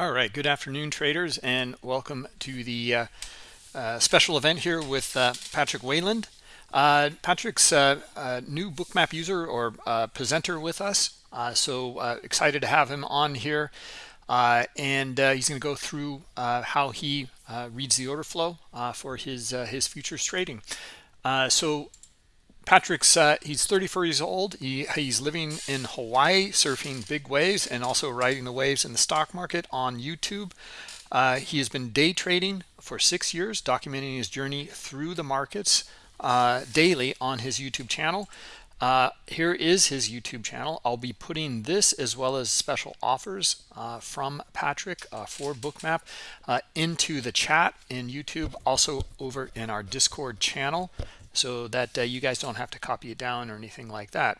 All right, good afternoon, traders, and welcome to the uh, uh, special event here with uh, Patrick Wieland. Uh, Patrick's a new bookmap user or uh, presenter with us, uh, so excited to have him on here. and he's going to go through how he reads the order flow for his his futures trading. so Patrick's uh, he's 34 years old. He, he's living in Hawaii, surfing big waves and also riding the waves in the stock market on YouTube. Uh, he has been day trading for six years, documenting his journey through the markets uh, daily on his YouTube channel. Uh, here is his YouTube channel. I'll be putting this as well as special offers uh, from Patrick uh, for Bookmap into the chat in YouTube, also over in our Discord channel so that uh, you guys don't have to copy it down or anything like that.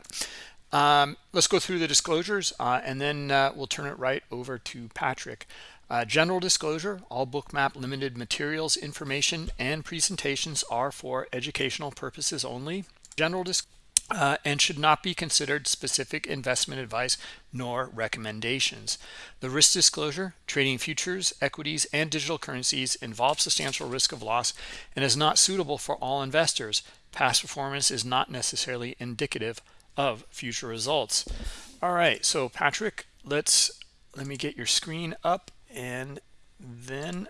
Um, let's go through the disclosures uh, and then uh, we'll turn it right over to Patrick. Uh, general disclosure, all bookmap limited materials, information, and presentations are for educational purposes only. General disclosure uh, and should not be considered specific investment advice nor recommendations. The risk disclosure, trading futures, equities, and digital currencies involves substantial risk of loss and is not suitable for all investors. Past performance is not necessarily indicative of future results. All right, so Patrick, let's let me get your screen up and then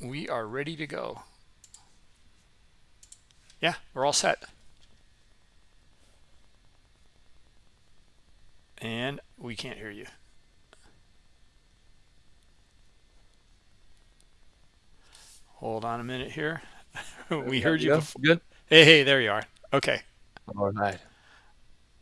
we are ready to go. Yeah, we're all set. And we can't hear you. Hold on a minute here. we heard you before. Good. Hey, hey, there you are. Okay. All right.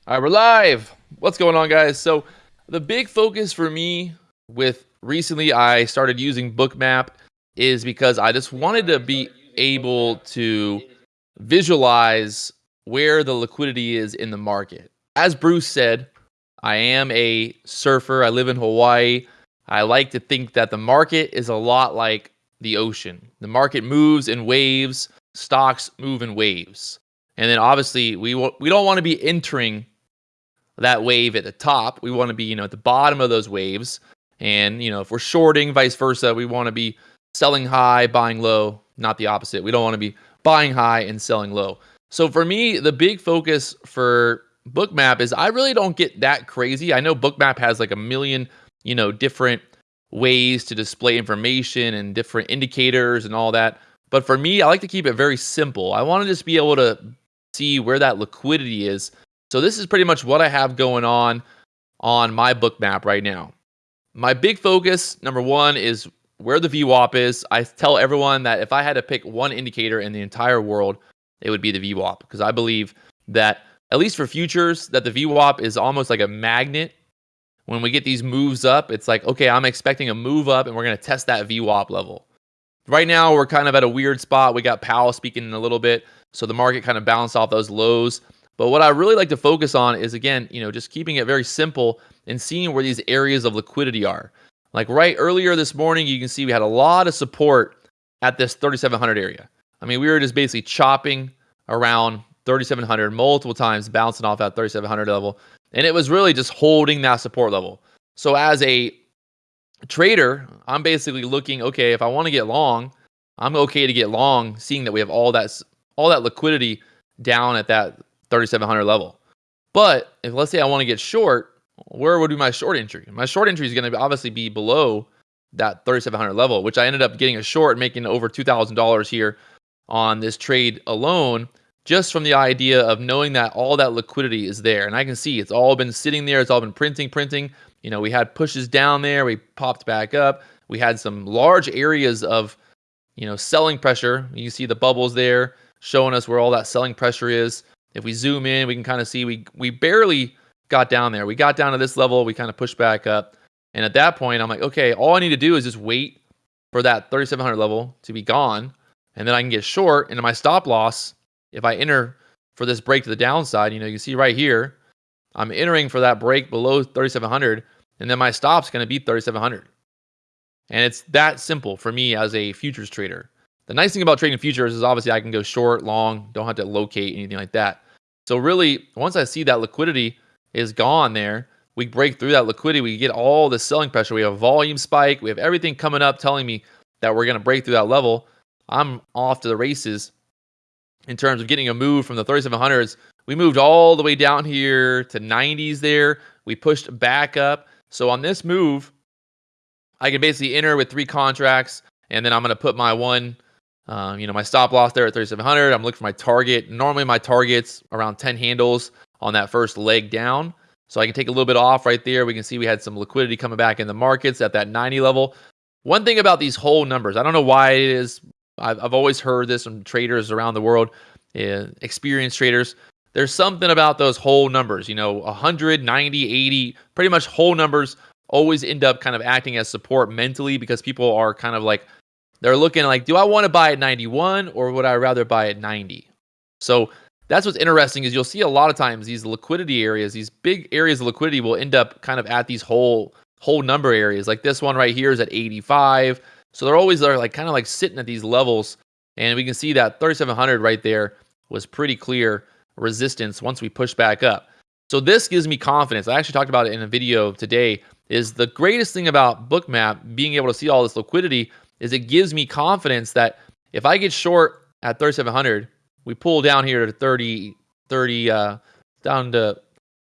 All right, we're live. What's going on, guys? So the big focus for me with recently I started using Bookmap is because I just wanted to be able to visualize where the liquidity is in the market. As Bruce said, I am a surfer. I live in Hawaii. I like to think that the market is a lot like the ocean. The market moves in waves, stocks move in waves. And then obviously we we don't want to be entering that wave at the top. We want to be, you know, at the bottom of those waves. And, you know, if we're shorting, vice versa, we want to be selling high, buying low, not the opposite. We don't want to be buying high and selling low. So for me, the big focus for Bookmap is I really don't get that crazy. I know Bookmap has like a million, you know, different ways to display information and different indicators and all that. But for me, I like to keep it very simple. I want to just be able to see where that liquidity is. So this is pretty much what I have going on on my Bookmap right now. My big focus, number one, is where the VWAP is. I tell everyone that if I had to pick one indicator in the entire world, it would be the VWAP because I believe that at least for futures, that the VWAP is almost like a magnet. When we get these moves up, it's like, okay, I'm expecting a move up and we're going to test that VWAP level. Right now, we're kind of at a weird spot. We got Powell speaking in a little bit, so the market kind of bounced off those lows. But what I really like to focus on is, again, you know, just keeping it very simple and seeing where these areas of liquidity are. Like right earlier this morning, you can see we had a lot of support at this 3,700 area. I mean, we were just basically chopping around 3,700 multiple times, bouncing off that 3,700 level. And it was really just holding that support level. So as a trader, I'm basically looking, okay, if I want to get long, I'm okay to get long, seeing that we have all that all that liquidity down at that 3,700 level. But if let's say I want to get short, where would be my short entry? My short entry is going to obviously be below that 3,700 level, which I ended up getting a short, making over $2,000 here on this trade alone just from the idea of knowing that all that liquidity is there. And I can see it's all been sitting there. It's all been printing, printing. You know, we had pushes down there. We popped back up. We had some large areas of, you know, selling pressure. You see the bubbles there showing us where all that selling pressure is. If we zoom in, we can kind of see we we barely got down there. We got down to this level. We kind of pushed back up. And at that point, I'm like, okay, all I need to do is just wait for that 3,700 level to be gone. And then I can get short. And my stop loss if I enter for this break to the downside, you know, you see right here, I'm entering for that break below 3,700, and then my stop's going to be 3,700. And it's that simple for me as a futures trader. The nice thing about trading futures is obviously I can go short, long, don't have to locate anything like that. So really, once I see that liquidity is gone there, we break through that liquidity, we get all the selling pressure. We have volume spike, we have everything coming up telling me that we're going to break through that level. I'm off to the races in terms of getting a move from the 3700s. We moved all the way down here to 90s there. We pushed back up. So on this move, I can basically enter with three contracts, and then I'm going to put my one, um, you know, my stop loss there at 3700. I'm looking for my target. Normally my target's around 10 handles on that first leg down. So I can take a little bit off right there. We can see we had some liquidity coming back in the markets at that 90 level. One thing about these whole numbers, I don't know why it is. I've, I've always heard this from traders around the world, uh, experienced traders. There's something about those whole numbers, you know, 100, 90, 80, pretty much whole numbers always end up kind of acting as support mentally because people are kind of like, they're looking like, do I want to buy at 91 or would I rather buy at 90? So that's what's interesting is you'll see a lot of times these liquidity areas, these big areas of liquidity will end up kind of at these whole whole number areas. Like this one right here is at 85. So they're always there like kind of like sitting at these levels. And we can see that 3700 right there was pretty clear resistance once we push back up. So this gives me confidence. I actually talked about it in a video today is the greatest thing about bookmap being able to see all this liquidity is it gives me confidence that if I get short at 3700, we pull down here to 30 30 uh down to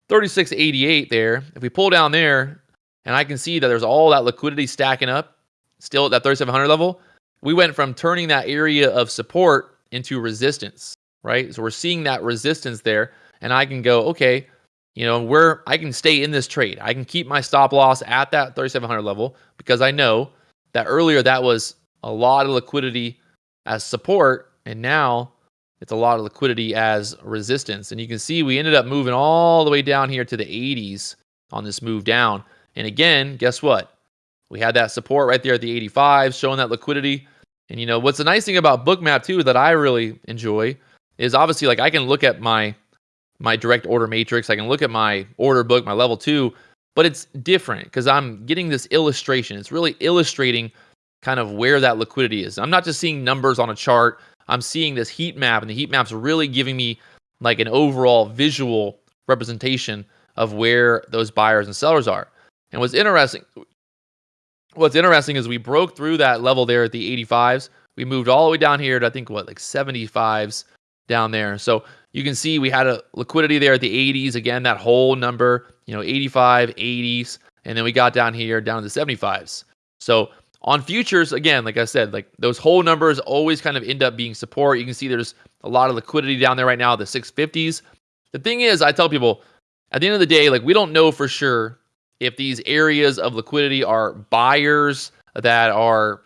3688 there. If we pull down there and I can see that there's all that liquidity stacking up still at that 3700 level, we went from turning that area of support into resistance, right? So we're seeing that resistance there and I can go, okay, you know, where I can stay in this trade. I can keep my stop loss at that 3700 level because I know that earlier that was a lot of liquidity as support and now it's a lot of liquidity as resistance. And you can see we ended up moving all the way down here to the 80s on this move down. And again, guess what? We had that support right there at the 85, showing that liquidity. And you know, what's the nice thing about Bookmap too that I really enjoy is obviously like I can look at my my direct order matrix, I can look at my order book, my level two, but it's different because I'm getting this illustration. It's really illustrating kind of where that liquidity is. I'm not just seeing numbers on a chart. I'm seeing this heat map, and the heat map's really giving me like an overall visual representation of where those buyers and sellers are. And what's interesting, what's interesting is we broke through that level there at the 85s. We moved all the way down here to I think what like 75s down there. So you can see we had a liquidity there at the 80s again. That whole number, you know, 85, 80s, and then we got down here down to the 75s. So on futures, again, like I said, like those whole numbers always kind of end up being support. You can see there's a lot of liquidity down there right now, the 650s. The thing is, I tell people at the end of the day, like we don't know for sure if these areas of liquidity are buyers that are,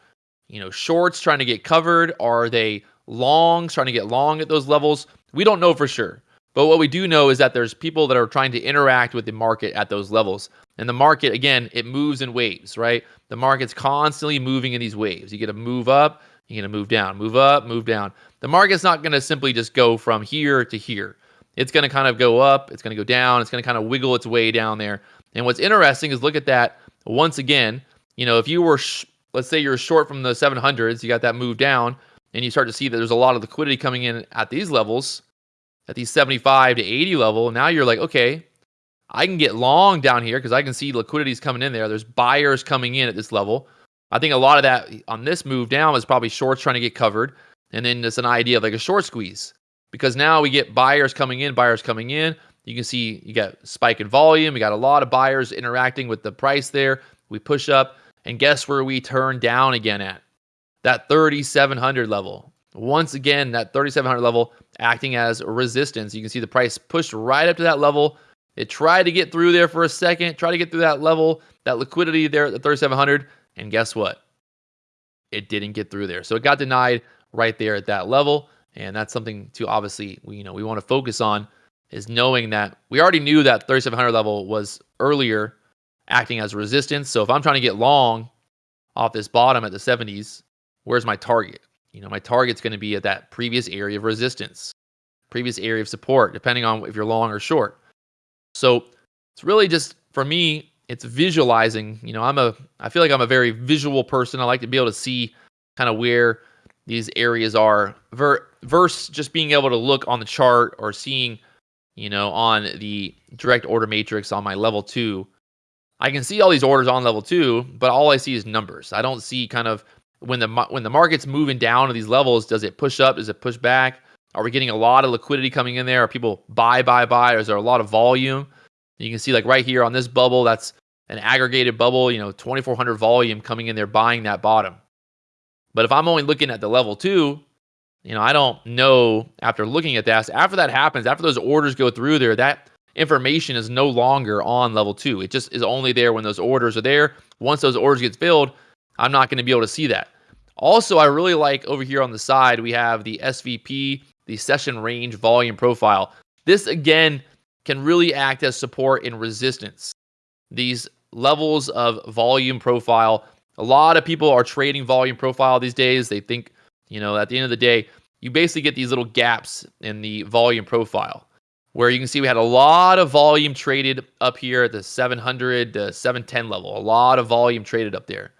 you know, shorts trying to get covered, are they longs trying to get long at those levels? We don't know for sure. But what we do know is that there's people that are trying to interact with the market at those levels. And the market, again, it moves in waves, right? The market's constantly moving in these waves. You get to move up, you get to move down, move up, move down. The market's not going to simply just go from here to here. It's going to kind of go up, it's going to go down, it's going to kind of wiggle its way down there. And what's interesting is look at that once again. You know, if you were, let's say you're short from the 700s, you got that move down, and you start to see that there's a lot of liquidity coming in at these levels, at these 75 to 80 level. Now you're like, okay, I can get long down here because I can see liquidity's coming in there. There's buyers coming in at this level. I think a lot of that on this move down is probably shorts trying to get covered. And then it's an idea of like a short squeeze because now we get buyers coming in, buyers coming in. You can see you got spike in volume. You got a lot of buyers interacting with the price there. We push up, and guess where we turn down again at? That 3,700 level. Once again, that 3,700 level acting as resistance. You can see the price pushed right up to that level. It tried to get through there for a second, try to get through that level, that liquidity there at the 3,700, and guess what? It didn't get through there. So it got denied right there at that level, and that's something to obviously you know we want to focus on is knowing that we already knew that 3700 level was earlier acting as resistance. So if I'm trying to get long off this bottom at the 70s, where's my target? You know, my target's going to be at that previous area of resistance, previous area of support, depending on if you're long or short. So it's really just for me, it's visualizing. You know, I'm a I feel like I'm a very visual person. I like to be able to see kind of where these areas are ver- versus just being able to look on the chart or seeing you know, on the direct order matrix on my level two, I can see all these orders on level two, but all I see is numbers. I don't see kind of when the when the market's moving down to these levels, does it push up? Does it push back? Are we getting a lot of liquidity coming in there? Are people buy, buy, buy? Or is there a lot of volume? You can see like right here on this bubble, that's an aggregated bubble, you know, 2400 volume coming in there buying that bottom. But if I'm only looking at the level two, you know, I don't know after looking at that. After that happens, after those orders go through there, that information is no longer on level two. It just is only there when those orders are there. Once those orders get filled, I'm not going to be able to see that. Also, I really like over here on the side, we have the SVP, the session range volume profile. This again can really act as support and resistance. These levels of volume profile, a lot of people are trading volume profile these days. They think, you know, at the end of the day, you basically get these little gaps in the volume profile where you can see we had a lot of volume traded up here at the 700 to 710 level, a lot of volume traded up there.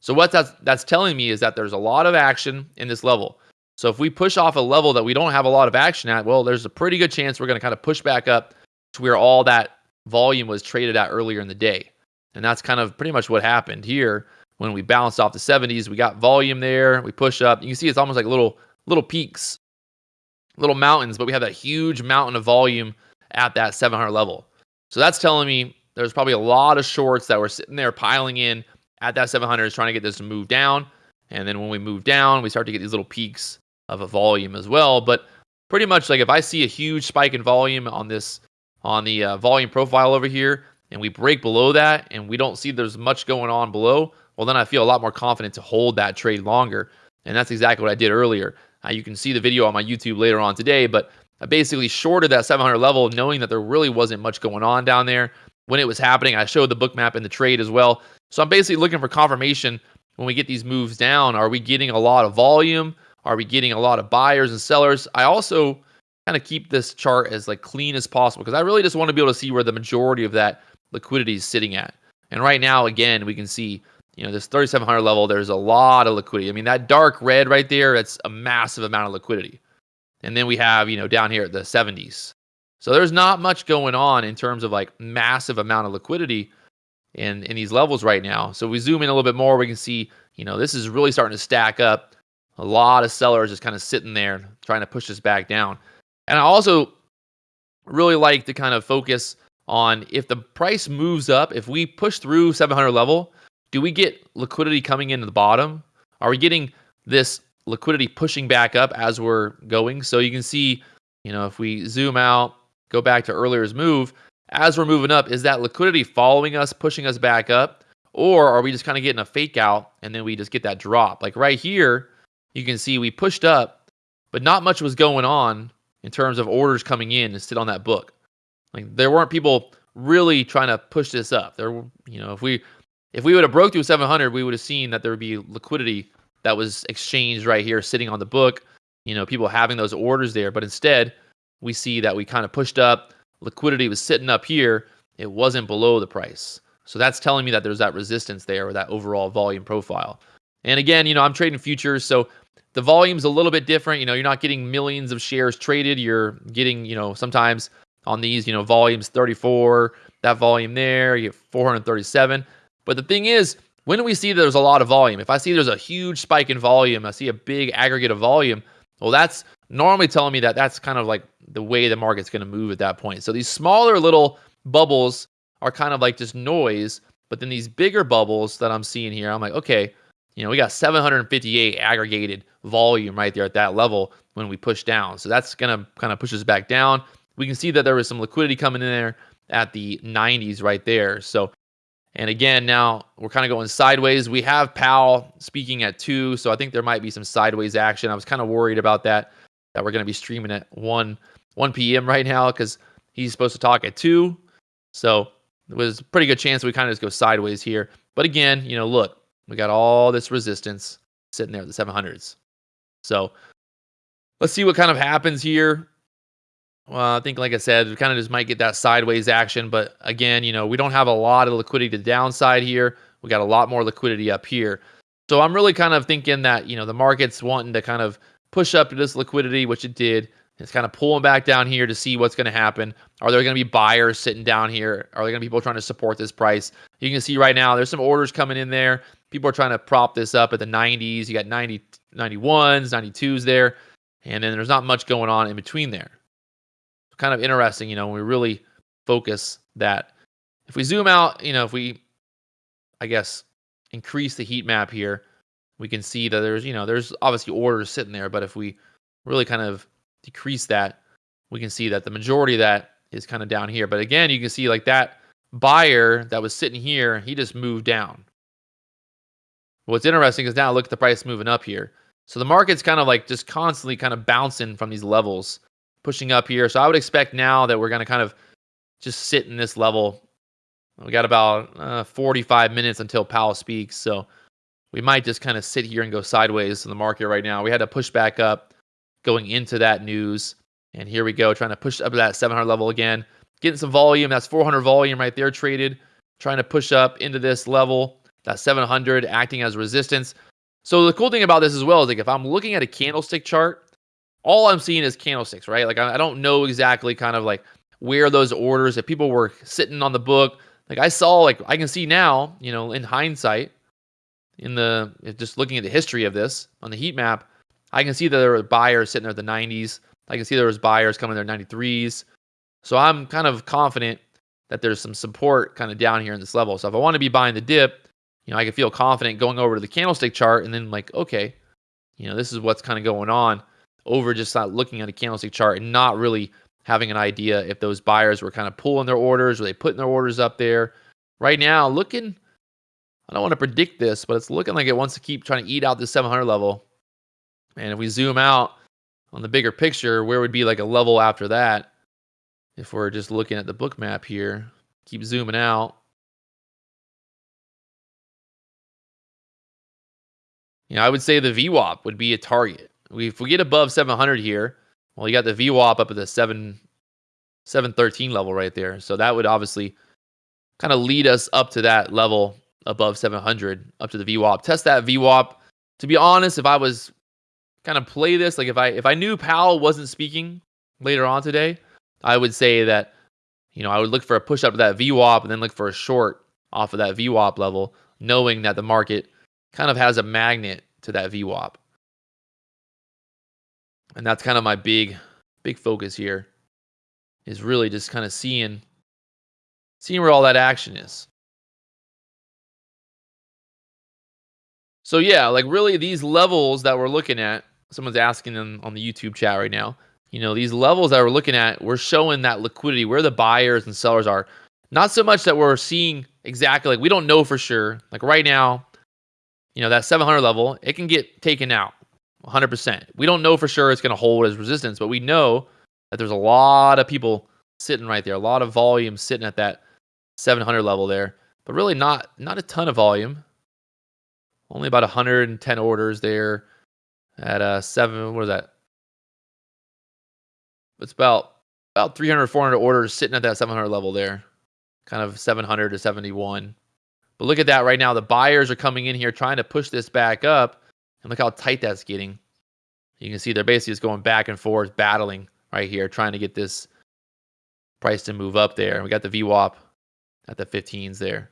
So what that's that's telling me is that there's a lot of action in this level. So if we push off a level that we don't have a lot of action at, well, there's a pretty good chance we're going to kind of push back up to where all that volume was traded at earlier in the day. And that's kind of pretty much what happened here when we bounced off the 70s. We got volume there, we push up. You can see it's almost like little little peaks, little mountains, but we have that huge mountain of volume at that 700 level. So that's telling me there's probably a lot of shorts that were sitting there piling in at that 700 is trying to get this to move down. And then when we move down, we start to get these little peaks of a volume as well. But pretty much like if I see a huge spike in volume on this, on the uh, volume profile over here, and we break below that and we don't see there's much going on below, well, then I feel a lot more confident to hold that trade longer. And that's exactly what I did earlier. Uh, you can see the video on my YouTube later on today, but I basically shorted that 700 level knowing that there really wasn't much going on down there. When it was happening, I showed the Bookmap in the trade as well. So I'm basically looking for confirmation when we get these moves down. Are we getting a lot of volume? Are we getting a lot of buyers and sellers? I also kind of keep this chart as like clean as possible because I really just want to be able to see where the majority of that liquidity is sitting at. And right now, again, we can see, you know, this 3,700 level, there's a lot of liquidity. I mean, that dark red right there, that's a massive amount of liquidity. And then we have, you know, down here at the 70s. So there's not much going on in terms of like massive amount of liquidity in in these levels right now. So we zoom in a little bit more, we can see, you know, this is really starting to stack up. A lot of sellers just kind of sitting there trying to push this back down. And I also really like to kind of focus on if the price moves up, if we push through 700 level, do we get liquidity coming into the bottom? Are we getting this liquidity pushing back up as we're going? So you can see, you know, if we zoom out, go back to earlier's move, as we're moving up, is that liquidity following us, pushing us back up? Or are we just kind of getting a fake out and then we just get that drop? Like right here, you can see we pushed up, but not much was going on in terms of orders coming in and sit on that book. Like there weren't people really trying to push this up. There, you know, if we if we would have broke through 700, we would have seen that there would be liquidity that was exchanged right here, sitting on the book. You know, people having those orders there, but instead we see that we kind of pushed up liquidity was sitting up here, it wasn't below the price. So that's telling me that there's that resistance there or that overall volume profile. And again, you know, I'm trading futures, so the volume's a little bit different. You know, you're not getting millions of shares traded. You're getting, you know, sometimes on these, you know, volumes 34, that volume there, you get 437. But the thing is, when we see there's a lot of volume? If I see there's a huge spike in volume, I see a big aggregate of volume, well, that's normally telling me that that's kind of like the way the market's going to move at that point. So these smaller little bubbles are kind of like just noise, but then these bigger bubbles that I'm seeing here, I'm like, okay, you know, we got 758 aggregated volume right there at that level when we push down. So that's going to kind of push us back down. We can see that there was some liquidity coming in there at the 90s right there. So, and again, now we're kind of going sideways. We have Powell speaking at two, so I think there might be some sideways action. I was kind of worried about that, that we're going to be streaming at one 1 p.m. right now because he's supposed to talk at 2. So it was a pretty good chance we kind of just go sideways here. But again, you know, look, we got all this resistance sitting there at the 700s. So let's see what kind of happens here. Well, I think, like I said, we kind of just might get that sideways action. But again, you know, we don't have a lot of liquidity to the downside here. We got a lot more liquidity up here. So I'm really kind of thinking that, you know, the market's wanting to kind of push up to this liquidity, which it did It's kind of pulling back down here to see what's going to happen. Are there going to be buyers sitting down here? Are there going to be people trying to support this price? You can see right now there's some orders coming in there. People are trying to prop this up at the 90s. You got 90, 91s, 92s there. And then there's not much going on in between there. Kind of interesting, you know, when we really focus that. If we zoom out, you know, if we, I guess, increase the heat map here, we can see that there's, you know, there's obviously orders sitting there. But if we really kind of decrease that, we can see that the majority of that is kind of down here. But again, you can see like that buyer that was sitting here, he just moved down. What's interesting is now look at the price moving up here. So the market's kind of like just constantly kind of bouncing from these levels, pushing up here. So I would expect now that we're going to kind of just sit in this level. We got about uh, 45 minutes until Powell speaks. So we might just kind of sit here and go sideways in the market right now. We had to push back up going into that news. And here we go, trying to push up to that 700 level again. Getting some volume. That's 400 volume right there traded. Trying to push up into this level. That 700 acting as resistance. So the cool thing about this as well is like if I'm looking at a candlestick chart, all I'm seeing is candlesticks, right? Like I, I don't know exactly kind of like where those orders if people were sitting on the book. Like I saw, like I can see now, you know, in hindsight, in the just looking at the history of this on the heat map, I can see that there were buyers sitting there at the 90s. I can see there was buyers coming there 93s. So I'm kind of confident that there's some support kind of down here in this level. So if I want to be buying the dip, you know, I can feel confident going over to the candlestick chart and then like, okay, you know, this is what's kind of going on over just not looking at a candlestick chart and not really having an idea if those buyers were kind of pulling their orders or they putting their orders up there. Right now, looking, I don't want to predict this, but it's looking like it wants to keep trying to eat out this 700 level. And if we zoom out on the bigger picture, where would be like a level after that? If we're just looking at the Bookmap here, keep zooming out. You know, I would say the VWAP would be a target. We, if we get above 700 here, well, you got the VWAP up at the 7 713 level right there. So that would obviously kind of lead us up to that level above 700, up to the VWAP. Test that VWAP. To be honest, if I was kind of play this. Like if I if I knew Powell wasn't speaking later on today, I would say that you know I would look for a push up to that VWAP and then look for a short off of that VWAP level, knowing that the market kind of has a magnet to that VWAP. And that's kind of my big big focus here is really just kind of seeing seeing where all that action is. So yeah, like really these levels that we're looking at someone's asking them on the YouTube chat right now. You know, these levels that we're looking at, we're showing that liquidity, where the buyers and sellers are. Not so much that we're seeing exactly, like we don't know for sure. Like right now, you know, that 700 level, it can get taken out 100%. We don't know for sure it's going to hold as resistance, but we know that there's a lot of people sitting right there, a lot of volume sitting at that 700 level there, but really not not a ton of volume. Only about 110 orders there at uh seven. What is that? It's about about 300, 400 orders sitting at that 700 level there, kind of 700 to 71. But look at that right now. The buyers are coming in here trying to push this back up, and look how tight that's getting. You can see they're basically just going back and forth, battling right here, trying to get this price to move up there. We got the VWAP at the 15s there.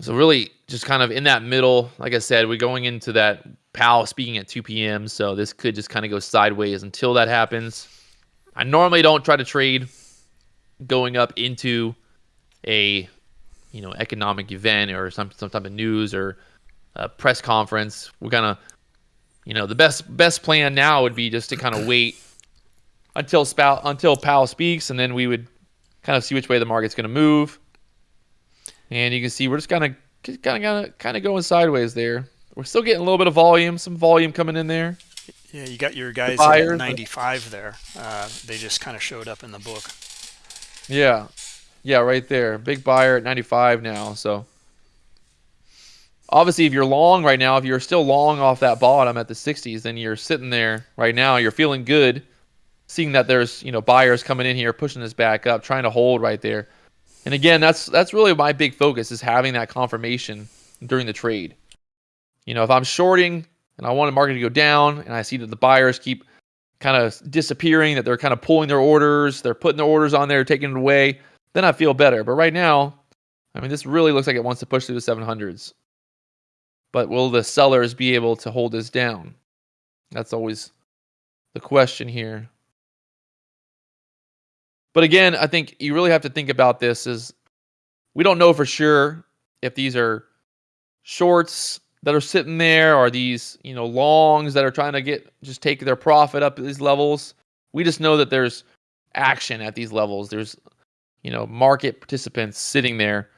So really, just kind of in that middle. Like I said, we're going into that Powell speaking at 2 p.m. So this could just kind of go sideways until that happens. I normally don't try to trade going up into a you know economic event or some some type of news or a press conference. We're gonna you know the best best plan now would be just to kind of wait until spout until Powell speaks, and then we would kind of see which way the market's going to move. And you can see we're just kind of kind of kind of going sideways there. We're still getting a little bit of volume, some volume coming in there. Yeah, you got your guys at 95 there. Uh, they just kind of showed up in the book. Yeah, yeah, right there. Big buyer at 95 now. So obviously, if you're long right now, if you're still long off that bottom at the 60s, then you're sitting there right now. You're feeling good, seeing that there's you know buyers coming in here, pushing this back up, trying to hold right there. And again, that's that's really my big focus is having that confirmation during the trade. You know, if I'm shorting and I want the market to go down, and I see that the buyers keep kind of disappearing, that they're kind of pulling their orders, they're putting their orders on there, taking it away, then I feel better. But right now, I mean, this really looks like it wants to push through the 700s. But will the sellers be able to hold this down? That's always the question here. But again, I think you really have to think about this is we don't know for sure if these are shorts that are sitting there or these, you know, longs that are trying to get just take their profit up at these levels. We just know that there's action at these levels. There's, you know, market participants sitting there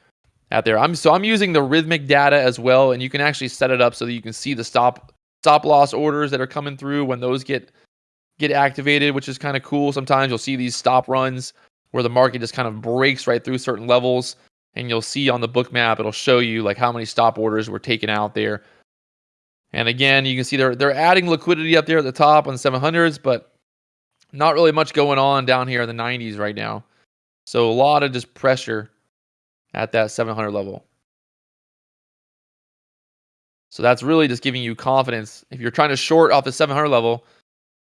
out there. I'm so I'm using the Rithmic data as well, and you can actually set it up so that you can see the stop stop loss orders that are coming through when those get get activated, which is kind of cool. Sometimes you'll see these stop runs where the market just kind of breaks right through certain levels, and you'll see on the Bookmap it'll show you like how many stop orders were taken out there. And again, you can see they're they're adding liquidity up there at the top on the 700s, but not really much going on down here in the 90s right now. So a lot of just pressure at that 700 level. So that's really just giving you confidence. If you're trying to short off the 700 level,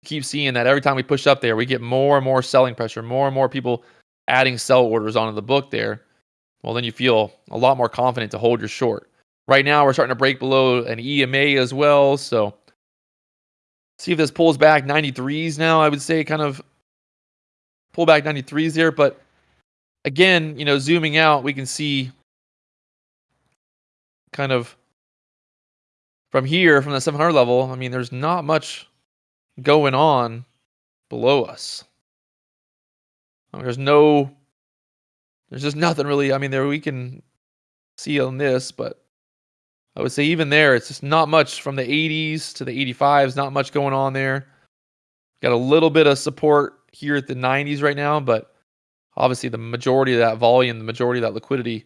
keep seeing that every time we push up there, we get more and more selling pressure, more and more people adding sell orders onto the book there. Well, then you feel a lot more confident to hold your short. Right now, we're starting to break below an EMA as well. So see if this pulls back 93s now, I would say kind of pull back 93s there. But again, you know, zooming out, we can see kind of from here, from the 700 level, I mean, there's not much going on below us. I mean, there's no, there's just nothing really. I mean, there we can see on this, but I would say even there, it's just not much from the 80s to the 85s, not much going on there. Got a little bit of support here at the 90s right now, but obviously the majority of that volume, the majority of that liquidity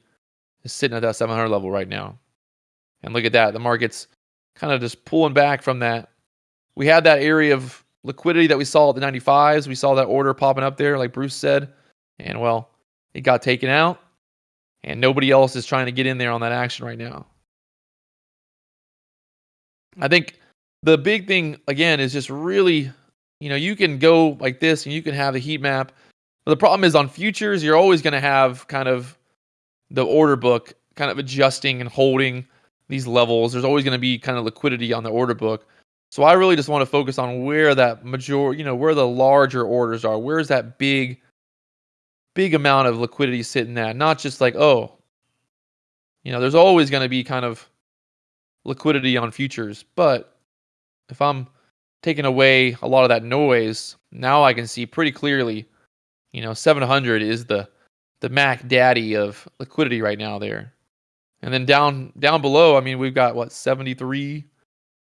is sitting at that 700 level right now. And look at that, the market's kind of just pulling back from that. We had that area of liquidity that we saw at the 95s. We saw that order popping up there, like Bruce said. And well, it got taken out. And nobody else is trying to get in there on that action right now. I think the big thing, again, is just really, you know, you can go like this and you can have the heat map but the problem is on futures, you're always going to have kind of the order book kind of adjusting and holding these levels. There's always going to be kind of liquidity on the order book. So I really just want to focus on where that major, you know, where the larger orders are. Where's that big, big amount of liquidity sitting at? Not just like, oh, you know, there's always going to be kind of liquidity on futures. But if I'm taking away a lot of that noise, now I can see pretty clearly you know, 700 is the the Mac Daddy of liquidity right now there. And then down down below, I mean, we've got what 73.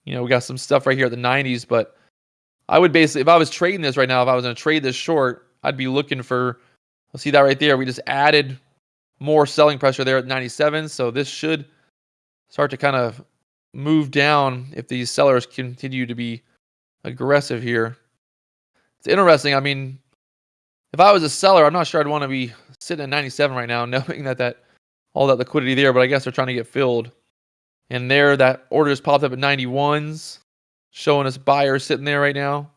You know, we got some stuff right here at the 90s, but I would basically, if I was trading this right now, if I was going to trade this short, I'd be looking for. see that right there. We just added more selling pressure there at 97, so this should start to kind of move down if these sellers continue to be aggressive here. It's interesting. I mean, if I was a seller, I'm not sure I'd want to be sitting at 97 right now, knowing that that all that liquidity there. But I guess they're trying to get filled. And there, that order just popped up at 91s, showing us buyers sitting there right now.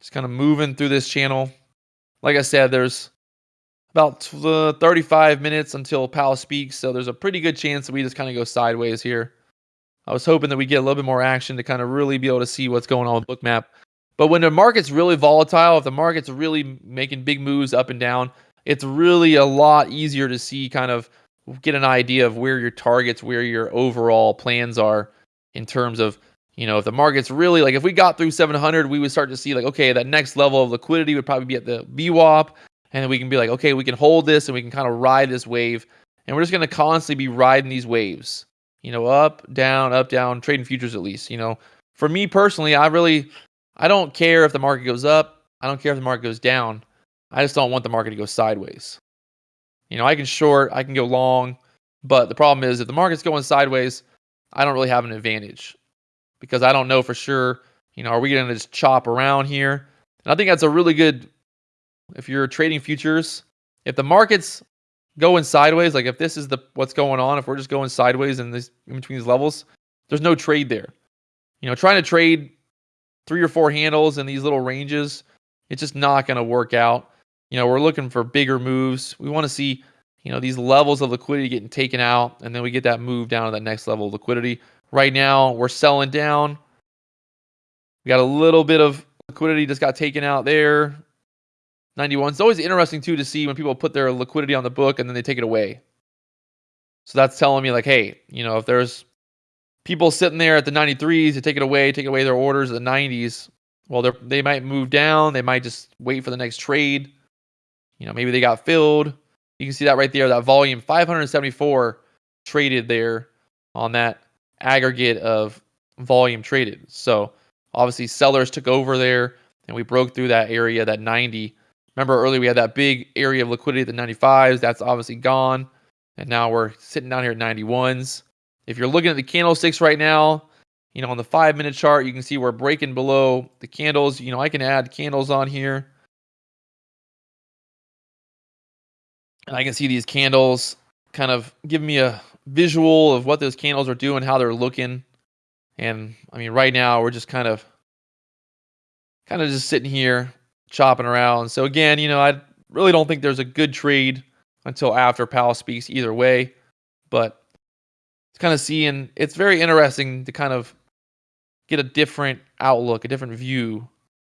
Just kind of moving through this channel. Like I said, there's about uh, 35 minutes until Powell speaks, so there's a pretty good chance that we just kind of go sideways here. I was hoping that we get a little bit more action to kind of really be able to see what's going on with Bookmap. But when the market's really volatile, if the market's really making big moves up and down, it's really a lot easier to see kind of get an idea of where your targets, where your overall plans are in terms of, you know, if the market's really like if we got through 700, we would start to see like, okay, that next level of liquidity would probably be at the VWAP. And then we can be like, okay, we can hold this and we can kind of ride this wave. And we're just going to constantly be riding these waves, you know, up, down, up, down, trading futures at least. You know, for me personally, I really I don't care if the market goes up. I don't care if the market goes down. I just don't want the market to go sideways. You know, I can short, I can go long, but the problem is if the market's going sideways, I don't really have an advantage because I don't know for sure, you know, are we going to just chop around here? And I think that's a really good if you're trading futures, if the market's going sideways, like if this is the what's going on, if we're just going sideways in this in between these levels, there's no trade there. You know, trying to trade three or four handles in these little ranges, it's just not going to work out. You know, we're looking for bigger moves. We want to see, you know, these levels of liquidity getting taken out, and then we get that move down to that next level of liquidity. Right now, we're selling down. We got a little bit of liquidity just got taken out there. 91. It's always interesting too to see when people put their liquidity on the book and then they take it away. So that's telling me like, hey, you know, if there's people sitting there at the 93s to take it away, take away their orders at the 90s, well, they they might move down. They might just wait for the next trade. You know, maybe they got filled. You can see that right there. That volume 574 traded there on that aggregate of volume traded. So obviously sellers took over there and we broke through that area, that 90. Remember earlier we had that big area of liquidity at the 95s. That's obviously gone. And now we're sitting down here at 91s. If you're looking at the candlesticks right now, you know, on the five minute chart, you can see we're breaking below the candles. You know, I can add candles on here. And I can see these candles kind of give me a visual of what those candles are doing, how they're looking. And I mean, right now we're just kind of, kind of just sitting here chopping around. So again, you know, I really don't think there's a good trade until after Powell speaks either way. But it's kind of seeing, it's very interesting to kind of get a different outlook, a different view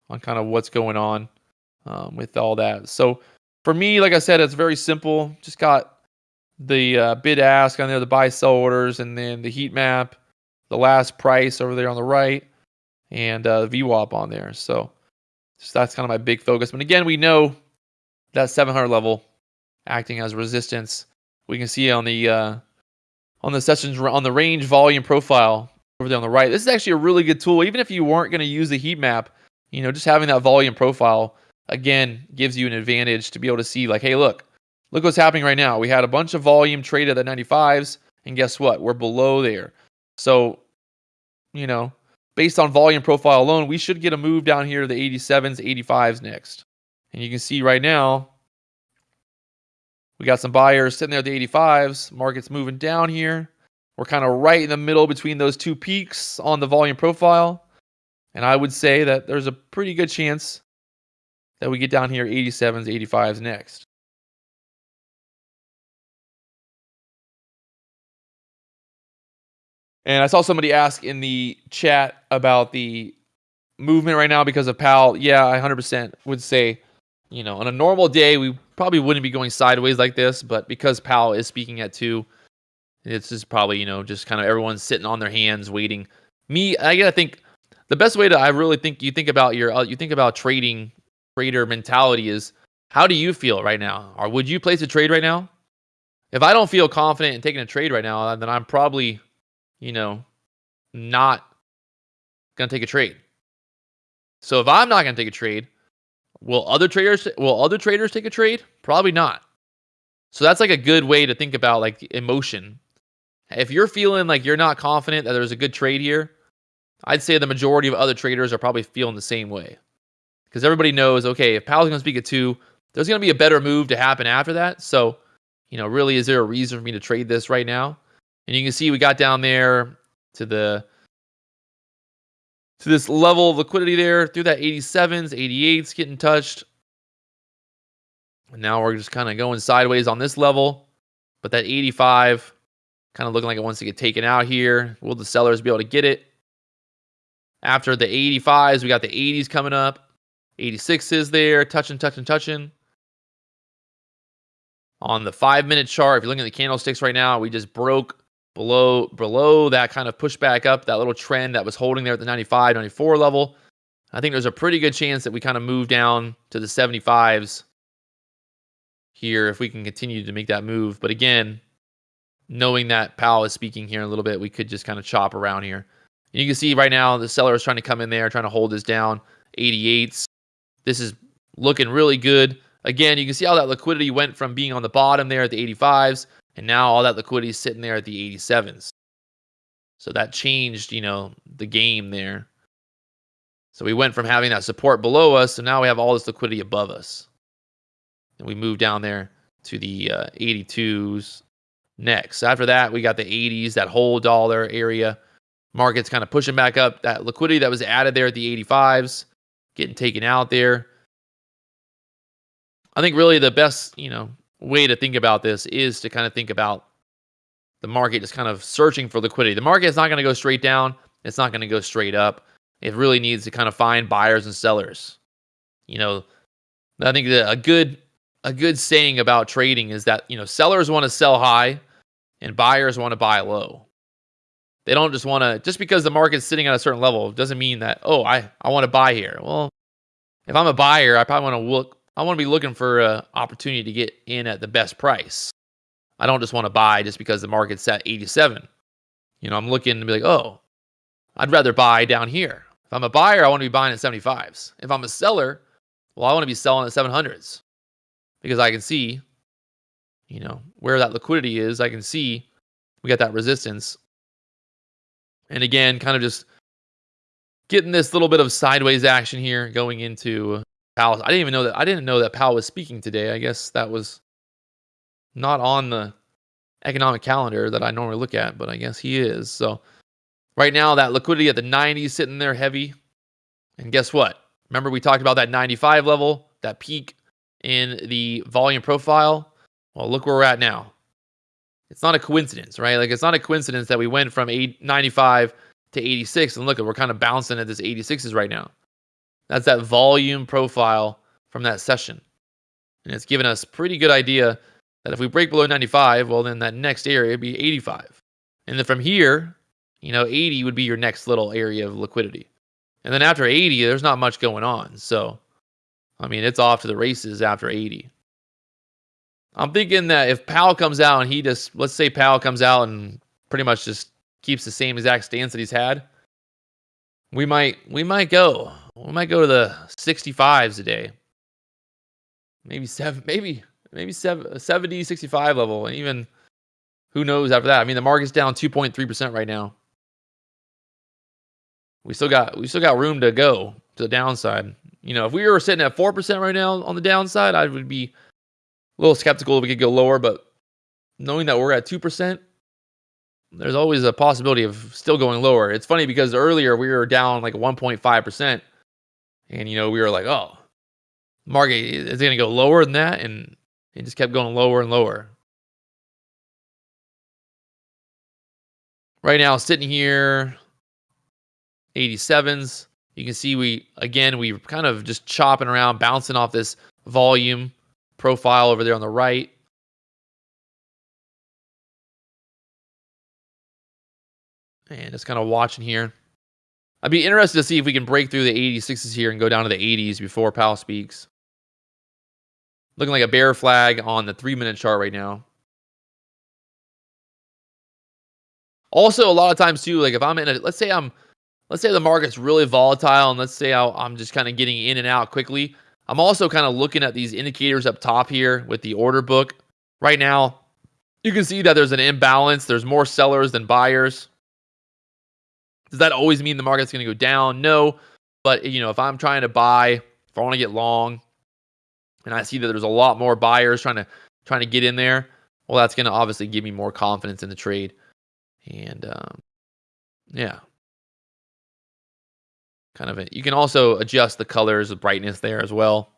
on kind of what's going on um, with all that. So for me, like I said, it's very simple. Just got the uh, bid ask on there, the buy sell orders, and then the heat map, the last price over there on the right, and uh, VWAP on there. So that's kind of my big focus. But again, we know that 700 level acting as resistance. We can see on the uh, on the sessions on the range volume profile over there on the right. This is actually a really good tool. Even if you weren't going to use the heat map, you know, just having that volume profile again gives you an advantage to be able to see like, hey, look, look what's happening right now. We had a bunch of volume traded at 95s, and guess what? We're below there. So, you know, based on volume profile alone, we should get a move down here to the 87s, 85s next. And you can see right now, we got some buyers sitting there at the 85s. Market's moving down here. We're kind of right in the middle between those two peaks on the volume profile. And I would say that there's a pretty good chance that we get down here 87s, 85s next. And I saw somebody ask in the chat about the movement right now because of Powell. Yeah, I 100% would say, you know, on a normal day, we probably wouldn't be going sideways like this, but because Powell is speaking at two, it's just probably, you know, just kind of everyone's sitting on their hands waiting. Me, I gotta think the best way to I really think you think about your uh, you think about trading trader mentality is how do you feel right now? Or would you place a trade right now? If I don't feel confident in taking a trade right now, then I'm probably, you know, not gonna take a trade. So if I'm not gonna take a trade, will other traders will other traders take a trade? Probably not. So that's like a good way to think about like emotion if you're feeling like you're not confident that there's a good trade here, I'd say the majority of other traders are probably feeling the same way. Because everybody knows, okay, if Powell's going to speak at two, there's going to be a better move to happen after that. So, you know, really, is there a reason for me to trade this right now? And you can see we got down there to the to this level of liquidity there through that 87s, 88s getting touched. And now we're just kind of going sideways on this level. But that 85 Kind of looking like it wants to get taken out here. Will the sellers be able to get it? After the 85s, we got the 80s coming up. 86 is there, touching, touching, touching. On the five minute chart, if you're looking at the candlesticks right now, we just broke below below that kind of pushback up, that little trend that was holding there at the 95, 94 level. I think there's a pretty good chance that we kind of move down to the 75s here if we can continue to make that move. But again, knowing that Powell is speaking here a little bit, we could just kind of chop around here. And you can see right now the seller is trying to come in there, trying to hold this down. 88s. This is looking really good. Again, you can see how that liquidity went from being on the bottom there at the 85s, and now all that liquidity is sitting there at the 87s. So that changed, you know, the game there. So we went from having that support below us, and now we have all this liquidity above us. And we moved down there to the uh, 82s, next. After that, we got the 80s, that whole dollar area. Market's kind of pushing back up. That liquidity that was added there at the 85s, getting taken out there. I think really the best, you know, way to think about this is to kind of think about the market just kind of searching for liquidity. The market is not going to go straight down. It's not going to go straight up. It really needs to kind of find buyers and sellers. You know, I think a good a good saying about trading is that, you know, sellers want to sell high and buyers want to buy low. They don't just want to just because the market's sitting at a certain level doesn't mean that, oh, I I want to buy here. Well, if I'm a buyer, I probably want to look I want to be looking for an opportunity to get in at the best price. I don't just want to buy just because the market's at 87. You know, I'm looking to be like, oh, I'd rather buy down here. If I'm a buyer, I want to be buying at 75s. If I'm a seller, well, I want to be selling at 700s because I can see, you know, where that liquidity is. I can see we got that resistance. And again, kind of just getting this little bit of sideways action here going into Powell. I didn't even know that. I didn't know that Powell was speaking today. I guess that was not on the economic calendar that I normally look at, but I guess he is. So right now, that liquidity at the 90s sitting there heavy. And guess what? Remember we talked about that 95 level, that peak in the volume profile? Well, look where we're at now. It's not a coincidence, right? Like it's not a coincidence that we went from 95 to 86 and look we're kind of bouncing at this 86s right now. That's that volume profile from that session. And it's given us pretty good idea that if we break below 95, well, then that next area would be 85. And then from here, you know, 80 would be your next little area of liquidity. And then after 80, there's not much going on. So, I mean, it's off to the races after 80. I'm thinking that if Powell comes out and he just, let's say Powell comes out and pretty much just keeps the same exact stance that he's had, we might, we might go, we might go to the 65s a day. Maybe seven, maybe maybe seven, 70, 65 level. And even who knows after that? I mean, the market's down 2.3% right now. We still got we still got room to go to the downside. You know, if we were sitting at 4% right now on the downside, I would be a little skeptical if we could go lower, but knowing that we're at 2%, there's always a possibility of still going lower. It's funny because earlier we were down like 1.5%, and you know, we were like, oh, market is going to go lower than that, and it just kept going lower and lower. Right now, sitting here, 87s. You can see we, again, we kind of just chopping around, bouncing off this volume profile over there on the right. And just kind of watching here. I'd be interested to see if we can break through the 86s here and go down to the 80s before Powell speaks. Looking like a bear flag on the three minute chart right now. Also, a lot of times too, like if I'm in a, let's say I'm, let's say the market's really volatile and let's say I'm just kind of getting in and out quickly. I'm also kind of looking at these indicators up top here with the order book. Right now, you can see that there's an imbalance. There's more sellers than buyers. Does that always mean the market's going to go down? No. But, you know, if I'm trying to buy, if I want to get long, and I see that there's a lot more buyers trying to trying to get in there, well, that's going to obviously give me more confidence in the trade. And um, yeah, kind of. A, you can also adjust the colors, the brightness there as well.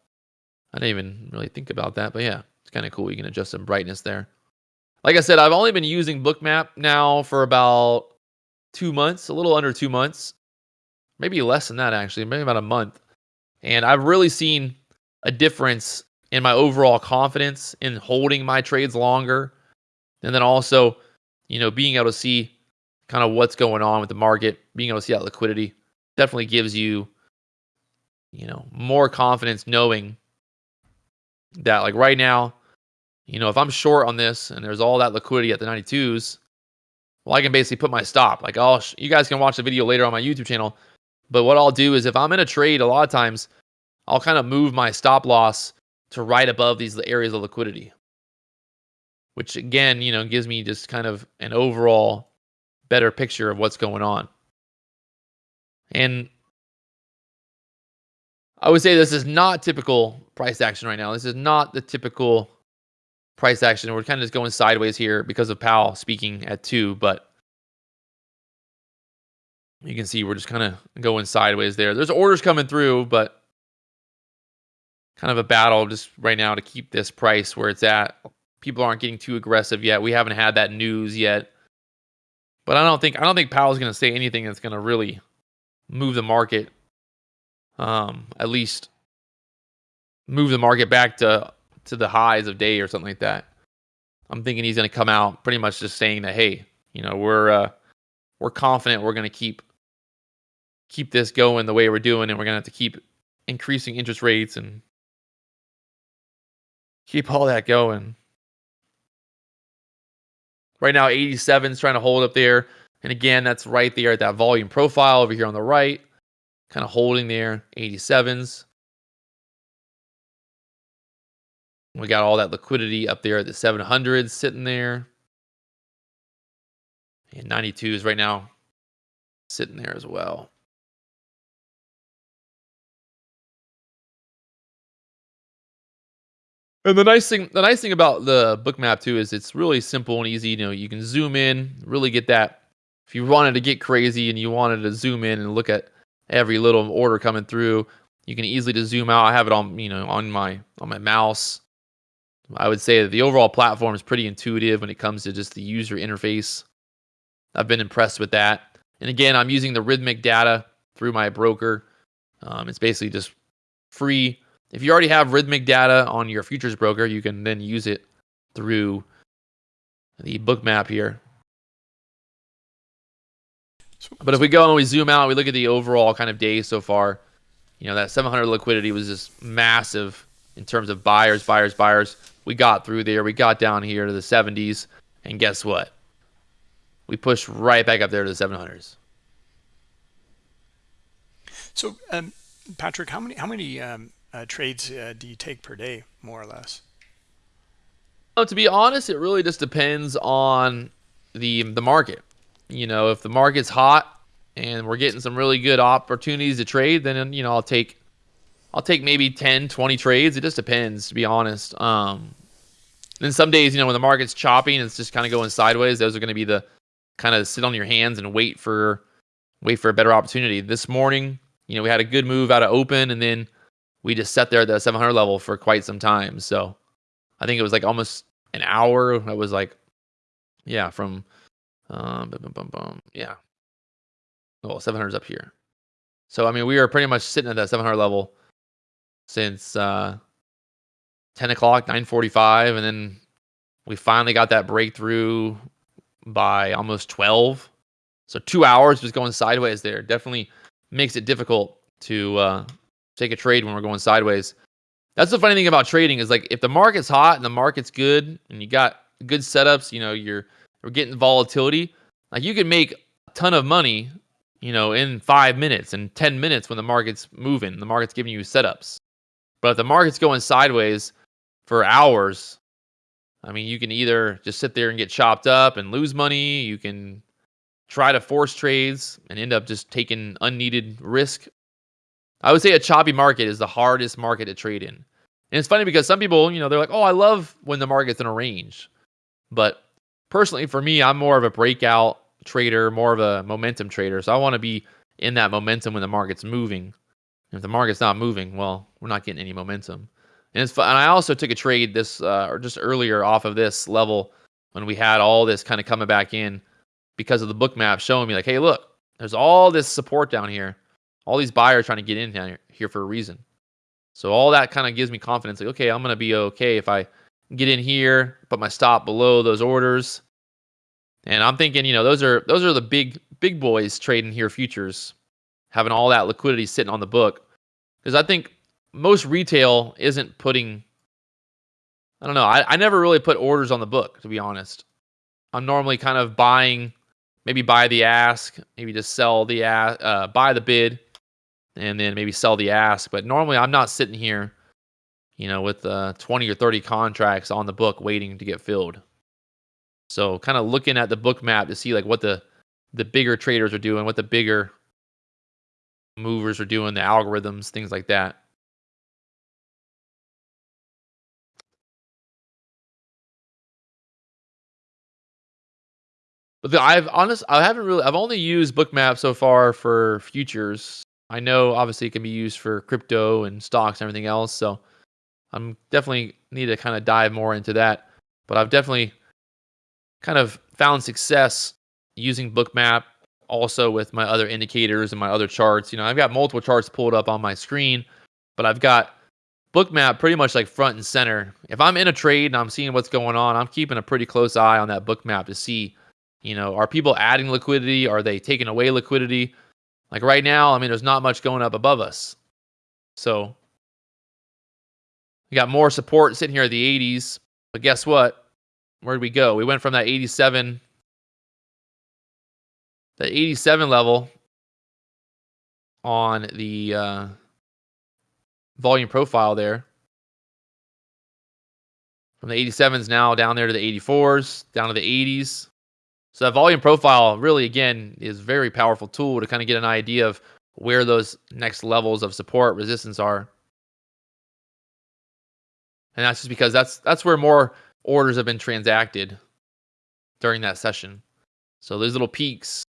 I didn't even really think about that, but yeah, it's kind of cool. You can adjust some brightness there. Like I said, I've only been using Bookmap now for about two months, a little under two months, maybe less than that actually, maybe about a month. And I've really seen a difference in my overall confidence in holding my trades longer. And then also, you know, being able to see kind of what's going on with the market, being able to see that liquidity definitely gives you, you know, more confidence knowing that, like right now, you know, if I'm short on this and there's all that liquidity at the 92s, well, I can basically put my stop. Like, oh, you guys can watch the video later on my YouTube channel. But what I'll do is if I'm in a trade, a lot of times I'll kind of move my stop loss to right above these areas of liquidity, which again, you know, gives me just kind of an overall better picture of what's going on. And I would say this is not typical price action right now. This is not the typical price action. We're kind of just going sideways here because of Powell speaking at two, but You can see we're just kind of going sideways there. There's orders coming through, but kind of a battle just right now to keep this price where it's at. People aren't getting too aggressive yet. We haven't had that news yet. But I don't think I don't think Powell's going to say anything that's going to really move the market um at least move the market back to to the highs of day or something like that. I'm thinking he's going to come out pretty much just saying that hey, you know, we're uh we're confident we're going to keep keep this going the way we're doing and we're going to have to keep increasing interest rates and keep all that going. Right now 87 is trying to hold up there. And again, that's right there at that volume profile over here on the right. Kind of holding there, 87s. We got all that liquidity up there at the 700s sitting there. And 92s right now sitting there as well. And the nice thing, the nice thing about the Bookmap too is it's really simple and easy. You know, you can zoom in, really get that. If you wanted to get crazy and you wanted to zoom in and look at every little order coming through, you can easily just zoom out. I have it on, you know, on my on my mouse. I would say that the overall platform is pretty intuitive when it comes to just the user interface. I've been impressed with that. And again, I'm using the Rithmic data through my broker. Um, it's basically just free if you already have Rithmic data on your futures broker, you can then use it through the Bookmap here. But if we go and we zoom out, we look at the overall kind of day so far, you know, that 700 liquidity was just massive in terms of buyers, buyers, buyers. We got through there. We got down here to the 70s. And guess what? We pushed right back up there to the 700s. So, um, Patrick, how many how many um, uh, trades uh, do you take per day, more or less? Well, to be honest, it really just depends on the the market. You know, if the market's hot and we're getting some really good opportunities to trade, then you know I'll take I'll take maybe 10, 20 trades. It just depends, to be honest. Um, then some days, you know, when the market's chopping and it's just kind of going sideways, those are going to be the kind of sit on your hands and wait for wait for a better opportunity. This morning, you know, we had a good move out of open, and then we just sat there at the 700 level for quite some time. So I think it was like almost an hour. It was like, yeah, from, um, yeah. Well, 700's up here. So, I mean, we are pretty much sitting at that 700 level since uh, 10 o'clock, 945. And then we finally got that breakthrough by almost 12. So two hours was going sideways there. Definitely makes it difficult to uh, take a trade when we're going sideways. That's the funny thing about trading is like if the market's hot and the market's good and you got good setups, you know, you're you're getting volatility, like you can make a ton of money, you know, in 5 minutes and 10 minutes when the market's moving, the market's giving you setups. But if the market's going sideways for hours, I mean, you can either just sit there and get chopped up and lose money, you can try to force trades and end up just taking unneeded risk I would say a choppy market is the hardest market to trade in. And it's funny because some people, you know, they're like, oh, I love when the market's in a range. But personally, for me, I'm more of a breakout trader, more of a momentum trader. So I want to be in that momentum when the market's moving. If the market's not moving, well, we're not getting any momentum. And it's. And I also took a trade this, uh, or just earlier off of this level when we had all this kind of coming back in because of the Bookmap showing me like, hey, look, there's all this support down here all these buyers trying to get in here for a reason. So all that kind of gives me confidence. Like, okay, I'm gonna be okay if I get in here, put my stop below those orders. And I'm thinking, you know, those are those are the big big boys trading here futures, having all that liquidity sitting on the book. Because I think most retail isn't putting. I don't know. I, I never really put orders on the book, to be honest. I'm normally kind of buying, maybe buy the ask, maybe just sell the ask, uh, buy the bid, and then maybe sell the ask. But normally I'm not sitting here, you know, with uh, 20 or 30 contracts on the book waiting to get filled. So kind of looking at the Bookmap to see like what the the bigger traders are doing, what the bigger movers are doing, the algorithms, things like that. But the, I've honest, I haven't really. I've only used Bookmap so far for futures. I know obviously it can be used for crypto and stocks and everything else. So I'm definitely need to kind of dive more into that. But I've definitely kind of found success using Bookmap also with my other indicators and my other charts. You know, I've got multiple charts pulled up on my screen, but I've got Bookmap pretty much like front and center. If I'm in a trade and I'm seeing what's going on, I'm keeping a pretty close eye on that Bookmap to see, you know, are people adding liquidity? Are they taking away liquidity? Like right now, I mean, there's not much going up above us. So we got more support sitting here at the 80s. But guess what? Where did we go? We went from that 87 the 87 level on the uh, volume profile there. From the 87s now down there to the 84s, down to the 80s. So that volume profile really, again, is very powerful tool to kind of get an idea of where those next levels of support resistance are. And that's just because that's that's where more orders have been transacted during that session. So those little peaks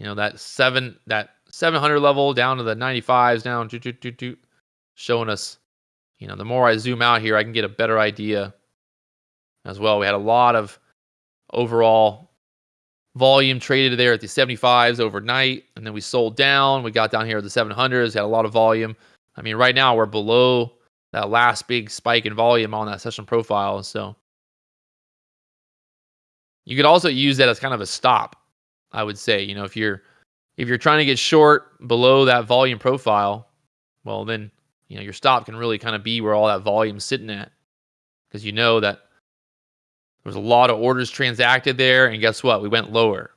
you know that seven that 700 level down to the 95s down doo, doo, doo, showing us you know the more i zoom out here i can get a better idea as well. We had a lot of overall volume traded there at the 75s overnight and then we sold down. We got down here at the 700s had a lot of volume. I mean right now we're below that last big spike in volume on that session profile so you could also use that as kind of a stop I would say, you know, if you're if you're trying to get short below that volume profile, well then, you know, your stop can really kind of be where all that volume's sitting at. Because you know that there's a lot of orders transacted there, and guess what? We went lower.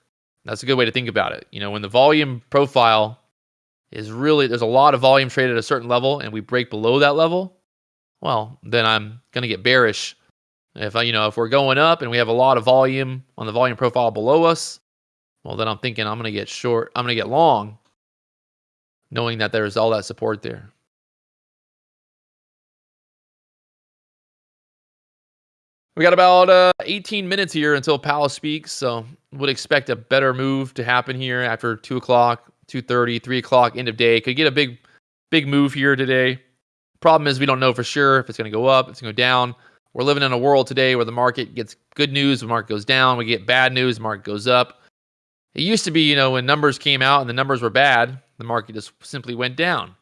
That's a good way to think about it. You know, when the volume profile is really there's a lot of volume traded at a certain level and we break below that level, well, then I'm going to get bearish. If I, you know, if we're going up and we have a lot of volume on the volume profile below us, well, then I'm thinking I'm going to get short. I'm going to get long, knowing that there's all that support there. We got about uh, 18 minutes here until Powell speaks, so would expect a better move to happen here after 2 o'clock, 2.30, 3 o'clock, end of day. Could get a big, big move here today. Problem is we don't know for sure if it's going to go up, it's going to go down. We're living in a world today where the market gets good news, the market goes down. We get bad news, the market goes up. It used to be, you know, when numbers came out and the numbers were bad, the market just simply went down.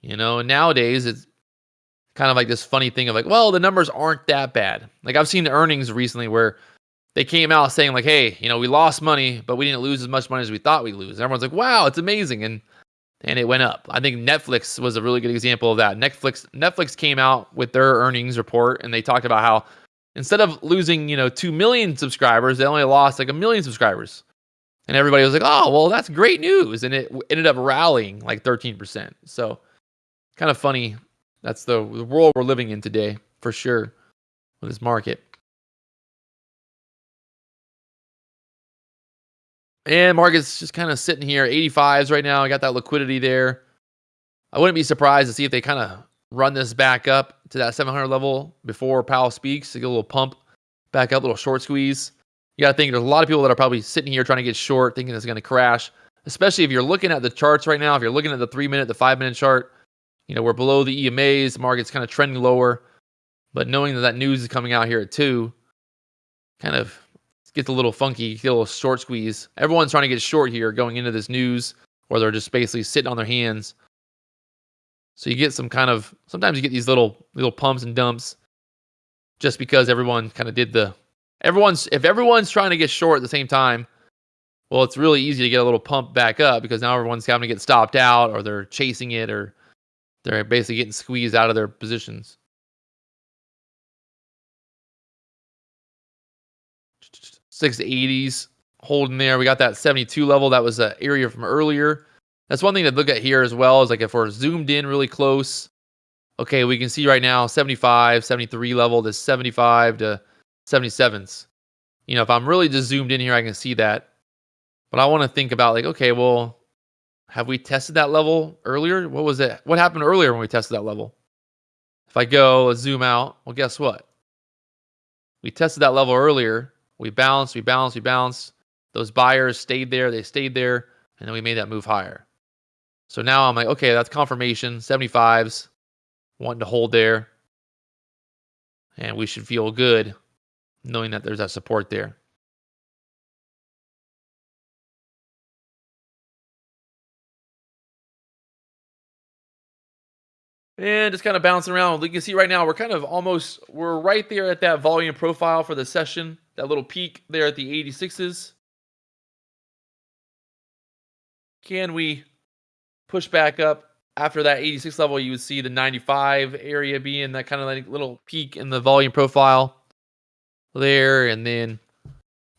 You know, nowadays it's kind of like this funny thing of like, well, the numbers aren't that bad. Like I've seen the earnings recently where they came out saying like, hey, you know, we lost money, but we didn't lose as much money as we thought we'd lose. And everyone's like, wow, it's amazing. And and it went up. I think Netflix was a really good example of that. Netflix Netflix came out with their earnings report and they talked about how instead of losing, you know, 2 million subscribers, they only lost like a million subscribers. And everybody was like, oh, well, that's great news. And it ended up rallying like 13%. So kind of funny. That's the, the world we're living in today, for sure, with this market. And market's just kind of sitting here, 85s right now. I got that liquidity there. I wouldn't be surprised to see if they kind of run this back up to that 700 level before Powell speaks to get a little pump back up, a little short squeeze you got to think there's a lot of people that are probably sitting here trying to get short, thinking it's going to crash. Especially if you're looking at the charts right now, if you're looking at the three minute, the five minute chart, you know, we're below the EMAs, the market's kind of trending lower. But knowing that that news is coming out here at two, kind of gets a little funky, get a little short squeeze. Everyone's trying to get short here going into this news, or they're just basically sitting on their hands. So you get some kind of sometimes you get these little little pumps and dumps just because everyone kind of did the everyone's if everyone's trying to get short at the same time, well, it's really easy to get a little pump back up because now everyone's having to get stopped out or they're chasing it or they're basically getting squeezed out of their positions. Six eighties holding there. We got that 72 level. That was an area from earlier. That's one thing to look at here as well is like if we're zoomed in really close. Okay, we can see right now 75, 73 level, this 75 to 77s. You know, if I'm really just zoomed in here, I can see that. But I want to think about like, okay, well, have we tested that level earlier? What was it? What happened earlier when we tested that level? If I go zoom out, well, guess what? We tested that level earlier. We bounced, we bounced, we bounced. those buyers stayed there, they stayed there, and then we made that move higher. So now I'm like, okay, that's confirmation. 75s, wanting to hold there. And we should feel good knowing that there's that support there. And just kind of bouncing around. You can see right now we're kind of almost, we're right there at that volume profile for the session. That little peak there at the 86s. Can we push back up after that 86 level? You would see the 95 area being that kind of like little peak in the volume profile there. And then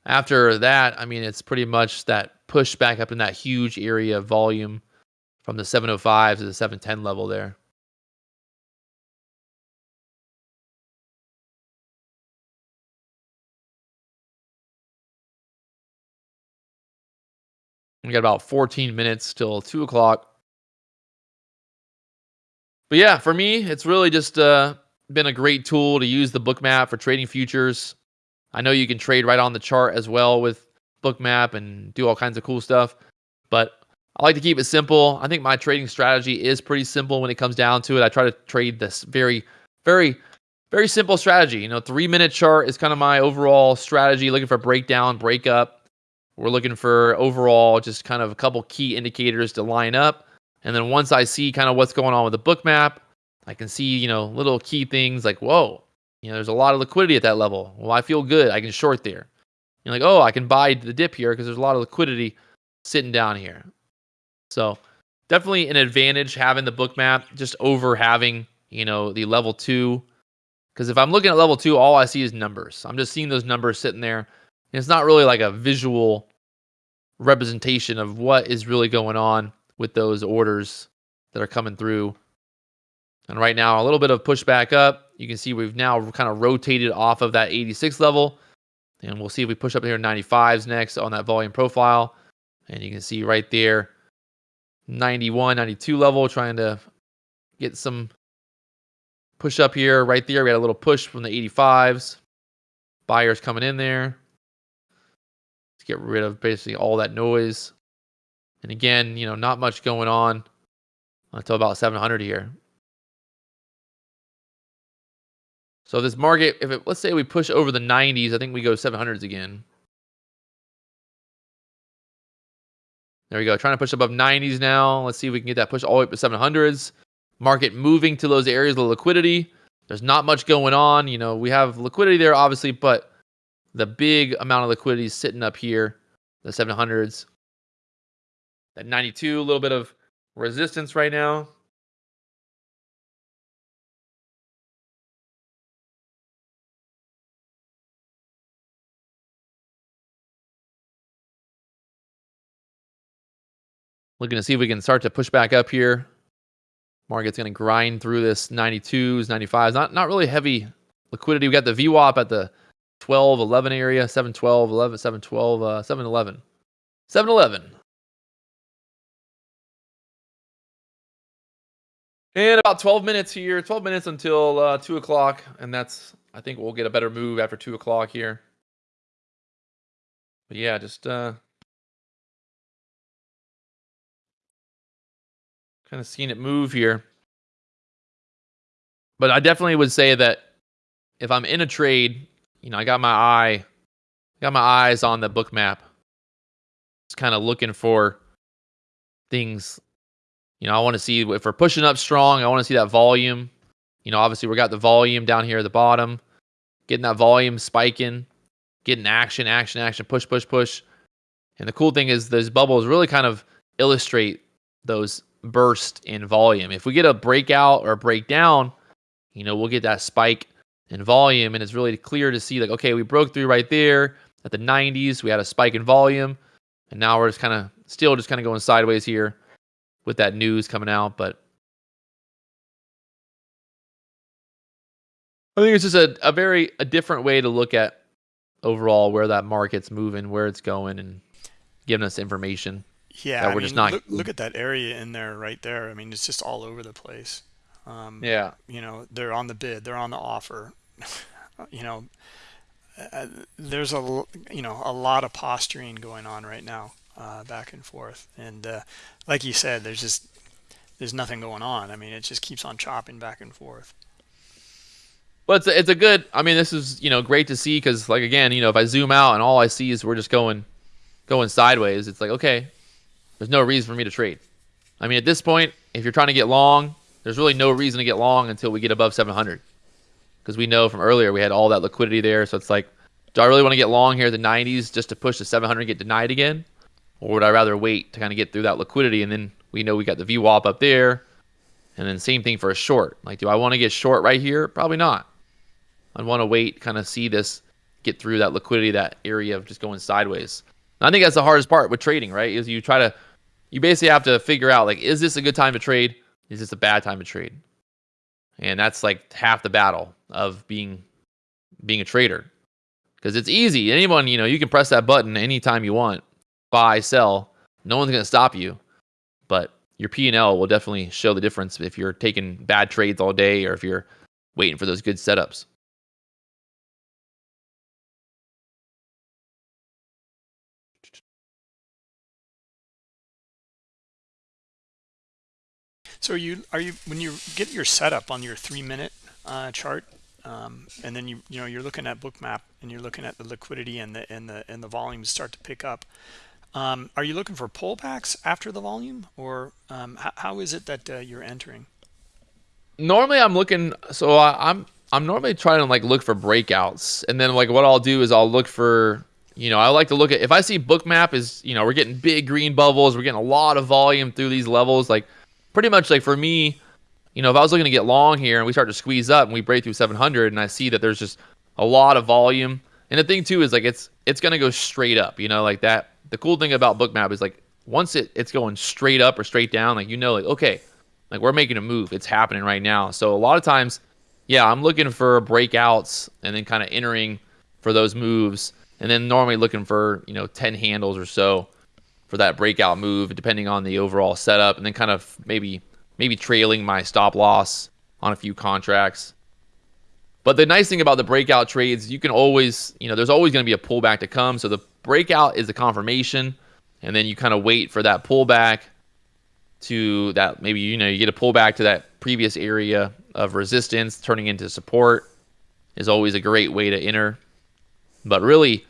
after that, I mean, it's pretty much that push back up in that huge area of volume from the 705 to the 710 level there. We got about 14 minutes till 2 o'clock. But yeah, for me, it's really just uh, been a great tool to use the bookmap for trading futures. I know you can trade right on the chart as well with bookmap and do all kinds of cool stuff. But I like to keep it simple. I think my trading strategy is pretty simple when it comes down to it. I try to trade this very, very, very simple strategy. You know, three minute chart is kind of my overall strategy, looking for breakdown, breakup. We're looking for overall just kind of a couple key indicators to line up. And then once I see kind of what's going on with the Bookmap, I can see, you know, little key things like, whoa, you know, there's a lot of liquidity at that level. Well, I feel good. I can short there. You're like, oh, I can buy the dip here because there's a lot of liquidity sitting down here. So definitely an advantage having the Bookmap just over having, you know, the level two. Because if I'm looking at level two, all I see is numbers. I'm just seeing those numbers sitting there. And it's not really like a visual representation of what is really going on with those orders that are coming through. And right now, a little bit of pushback up. You can see we've now kind of rotated off of that 86 level. And we'll see if we push up here 95s next on that volume profile. And you can see right there, 91, 92 level, trying to get some push up here. Right there, we got a little push from the 85s. Buyers coming in there to get rid of basically all that noise. And again, you know, not much going on until about 700 here. So this market, if it, let's say we push over the 90s, I think we go 700s again. There we go. Trying to push above 90s now. Let's see if we can get that push all the way up to 700s. Market moving to those areas of liquidity. There's not much going on. You know, we have liquidity there, obviously, but the big amount of liquidity is sitting up here, the 700s. That 92, a little bit of resistance right now. Looking to see if we can start to push back up here. Market's going to grind through this 92s, 95s. Not not really heavy liquidity. We got the VWAP at the 12, 11 area, 7, 12, 11, 7, 12, uh, 7, 11. 7, 11. And about 12 minutes here, 12 minutes until uh, 2 o'clock. And that's, I think we'll get a better move after 2 o'clock here. But yeah, just uh, kind of seeing it move here. But I definitely would say that if I'm in a trade you know, I got my eye, got my eyes on the Bookmap. Just kind of looking for things. You know, I want to see if we're pushing up strong. I want to see that volume. You know, obviously we got the volume down here at the bottom, getting that volume spiking, getting action, action, action, push, push, push. And the cool thing is those bubbles really kind of illustrate those bursts in volume. If we get a breakout or a breakdown, you know, we'll get that spike in volume, and it's really clear to see like, okay, we broke through right there at the 90s. We had a spike in volume, and now we're just kind of still just kind of going sideways here with that news coming out. But I think it's just a, a very a different way to look at overall where that market's moving, where it's going, and giving us information. Yeah, we're I mean, just not. Look, look at that area in there, right there. I mean, it's just all over the place. Um, yeah. You know, they're on the bid, they're on the offer. you know, uh, there's a you know a lot of posturing going on right now uh, back and forth and uh, like you said there's just there's nothing going on i mean it just keeps on chopping back and forth well it's a, it's a good i mean this is you know great to see because like again you know if i zoom out and all i see is we're just going going sideways it's like okay there's no reason for me to trade i mean at this point if you're trying to get long there's really no reason to get long until we get above 700 because we know from earlier we had all that liquidity there. So it's like, do I really want to get long here at the 90s just to push the 700 get denied again? Or would I rather wait to kind of get through that liquidity and then we know we got the VWAP up there. And then same thing for a short. Like, do I want to get short right here? Probably not. I'd want to wait, kind of see this get through that liquidity, that area of just going sideways. And I think that's the hardest part with trading, right? Is you try to, you basically have to figure out like, is this a good time to trade? Is this a bad time to trade? And that's like half the battle of being being a trader. Because it's easy. Anyone, you know, you can press that button anytime you want. Buy, sell. No one's going to stop you. But your P&L will definitely show the difference if you're taking bad trades all day or if you're waiting for those good setups. So are you are you when you get your setup on your three minute uh, chart, um, and then you you know you're looking at bookmap and you're looking at the liquidity and the and the and the volumes start to pick up. Um, are you looking for pullbacks after the volume, or um, how, is it that uh, you're entering? Normally, I'm looking. So I, I'm I'm normally trying to like look for breakouts, and then like what I'll do is I'll look for you know I like to look at if I see bookmap is you know we're getting big green bubbles, we're getting a lot of volume through these levels, like pretty much like for me, you know, if I was looking to get long here and we start to squeeze up and we break through 700 and I see that there's just a lot of volume. And the thing too is like it's it's going to go straight up, you know, like that. The cool thing about Bookmap is like once it it's going straight up or straight down, like you know like okay, like we're making a move. It's happening right now. So a lot of times, yeah, I'm looking for breakouts and then kind of entering for those moves and then normally looking for, you know, 10 handles or so for that breakout move, depending on the overall setup, and then kind of maybe maybe trailing my stop loss on a few contracts. But the nice thing about the breakout trades, you can always, you know, there's always going to be a pullback to come. So the breakout is the confirmation, and then you kind of wait for that pullback to that maybe you know you get a pullback to that previous area of resistance turning into support is always a great way to enter. But really,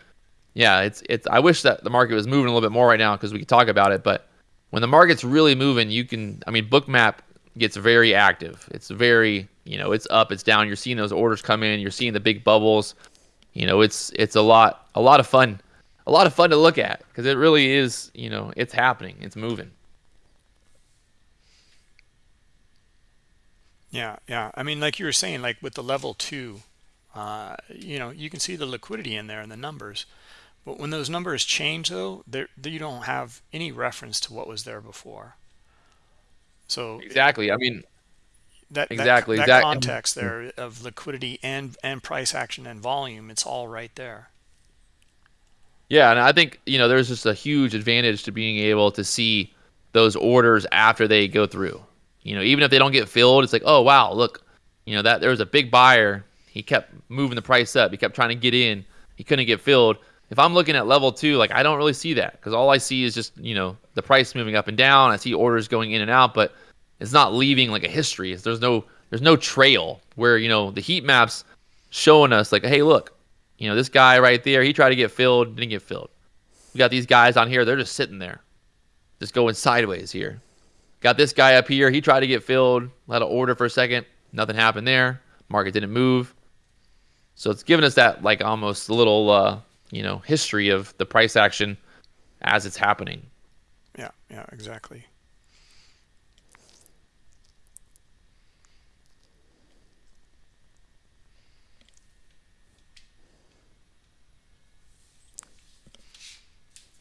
yeah, it's it's. I wish that the market was moving a little bit more right now because we could talk about it. But when the market's really moving, you can. I mean, Bookmap gets very active. It's very, you know, it's up, it's down. You're seeing those orders come in. You're seeing the big bubbles. You know, it's it's a lot a lot of fun, a lot of fun to look at because it really is. You know, it's happening. It's moving. Yeah, yeah. I mean, like you were saying, like with the level two, uh, you know, you can see the liquidity in there and the numbers. But when those numbers change, though, there you don't have any reference to what was there before. So exactly, I mean, that exactly that, that context there of liquidity and and price action and volume, it's all right there. Yeah, and I think you know there's just a huge advantage to being able to see those orders after they go through. You know, even if they don't get filled, it's like, oh wow, look, you know that there was a big buyer. He kept moving the price up. He kept trying to get in. He couldn't get filled if I'm looking at level two, like I don't really see that because all I see is just you know the price moving up and down. I see orders going in and out, but it's not leaving like a history. There's no there's no trail where you know the heat maps showing us like, hey, look, you know this guy right there, he tried to get filled, didn't get filled. We got these guys on here, they're just sitting there, just going sideways here. Got this guy up here, he tried to get filled, let an order for a second, nothing happened there. Market didn't move. So it's giving us that like almost a little uh, you know history of the price action as it's happening. Yeah, yeah, exactly.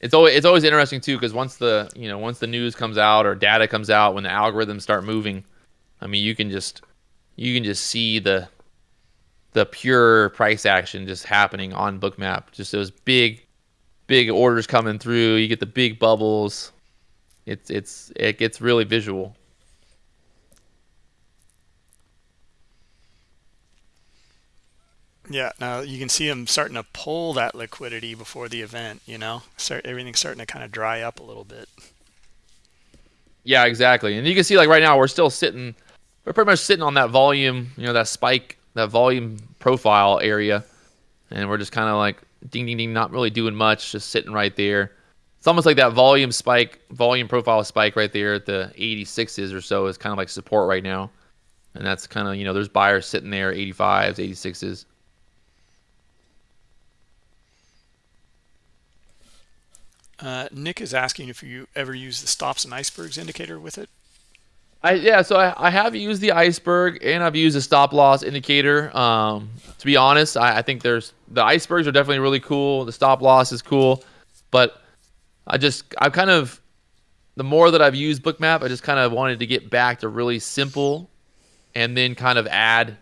It's always it's always interesting too because once the you know once the news comes out or data comes out when the algorithms start moving, I mean you can just you can just see the the pure price action just happening on bookmap. Just those big big orders coming through. You get the big bubbles. It's it's it gets really visual. Yeah, now you can see them starting to pull that liquidity before the event, you know, start everything's starting to kind of dry up a little bit. Yeah, exactly. And you can see like right now we're still sitting, we're pretty much sitting on that volume, you know, that spike, that volume profile area, and we're just kind of like ding ding ding, not really doing much, just sitting right there. It's almost like that volume spike, volume profile spike right there at the 86s or so is kind of like support right now. And that's kind of, you know, there's buyers sitting there, 85s, 86s. Uh, Nick is asking if you ever use the stops and icebergs indicator with it. I yeah, so I, I have used the iceberg and I've used a stop loss indicator. Um, to be honest, I, I think there's the icebergs are definitely really cool. The stop loss is cool, but I just I've kind of the more that I've used Bookmap, I just kind of wanted to get back to really simple, and then kind of add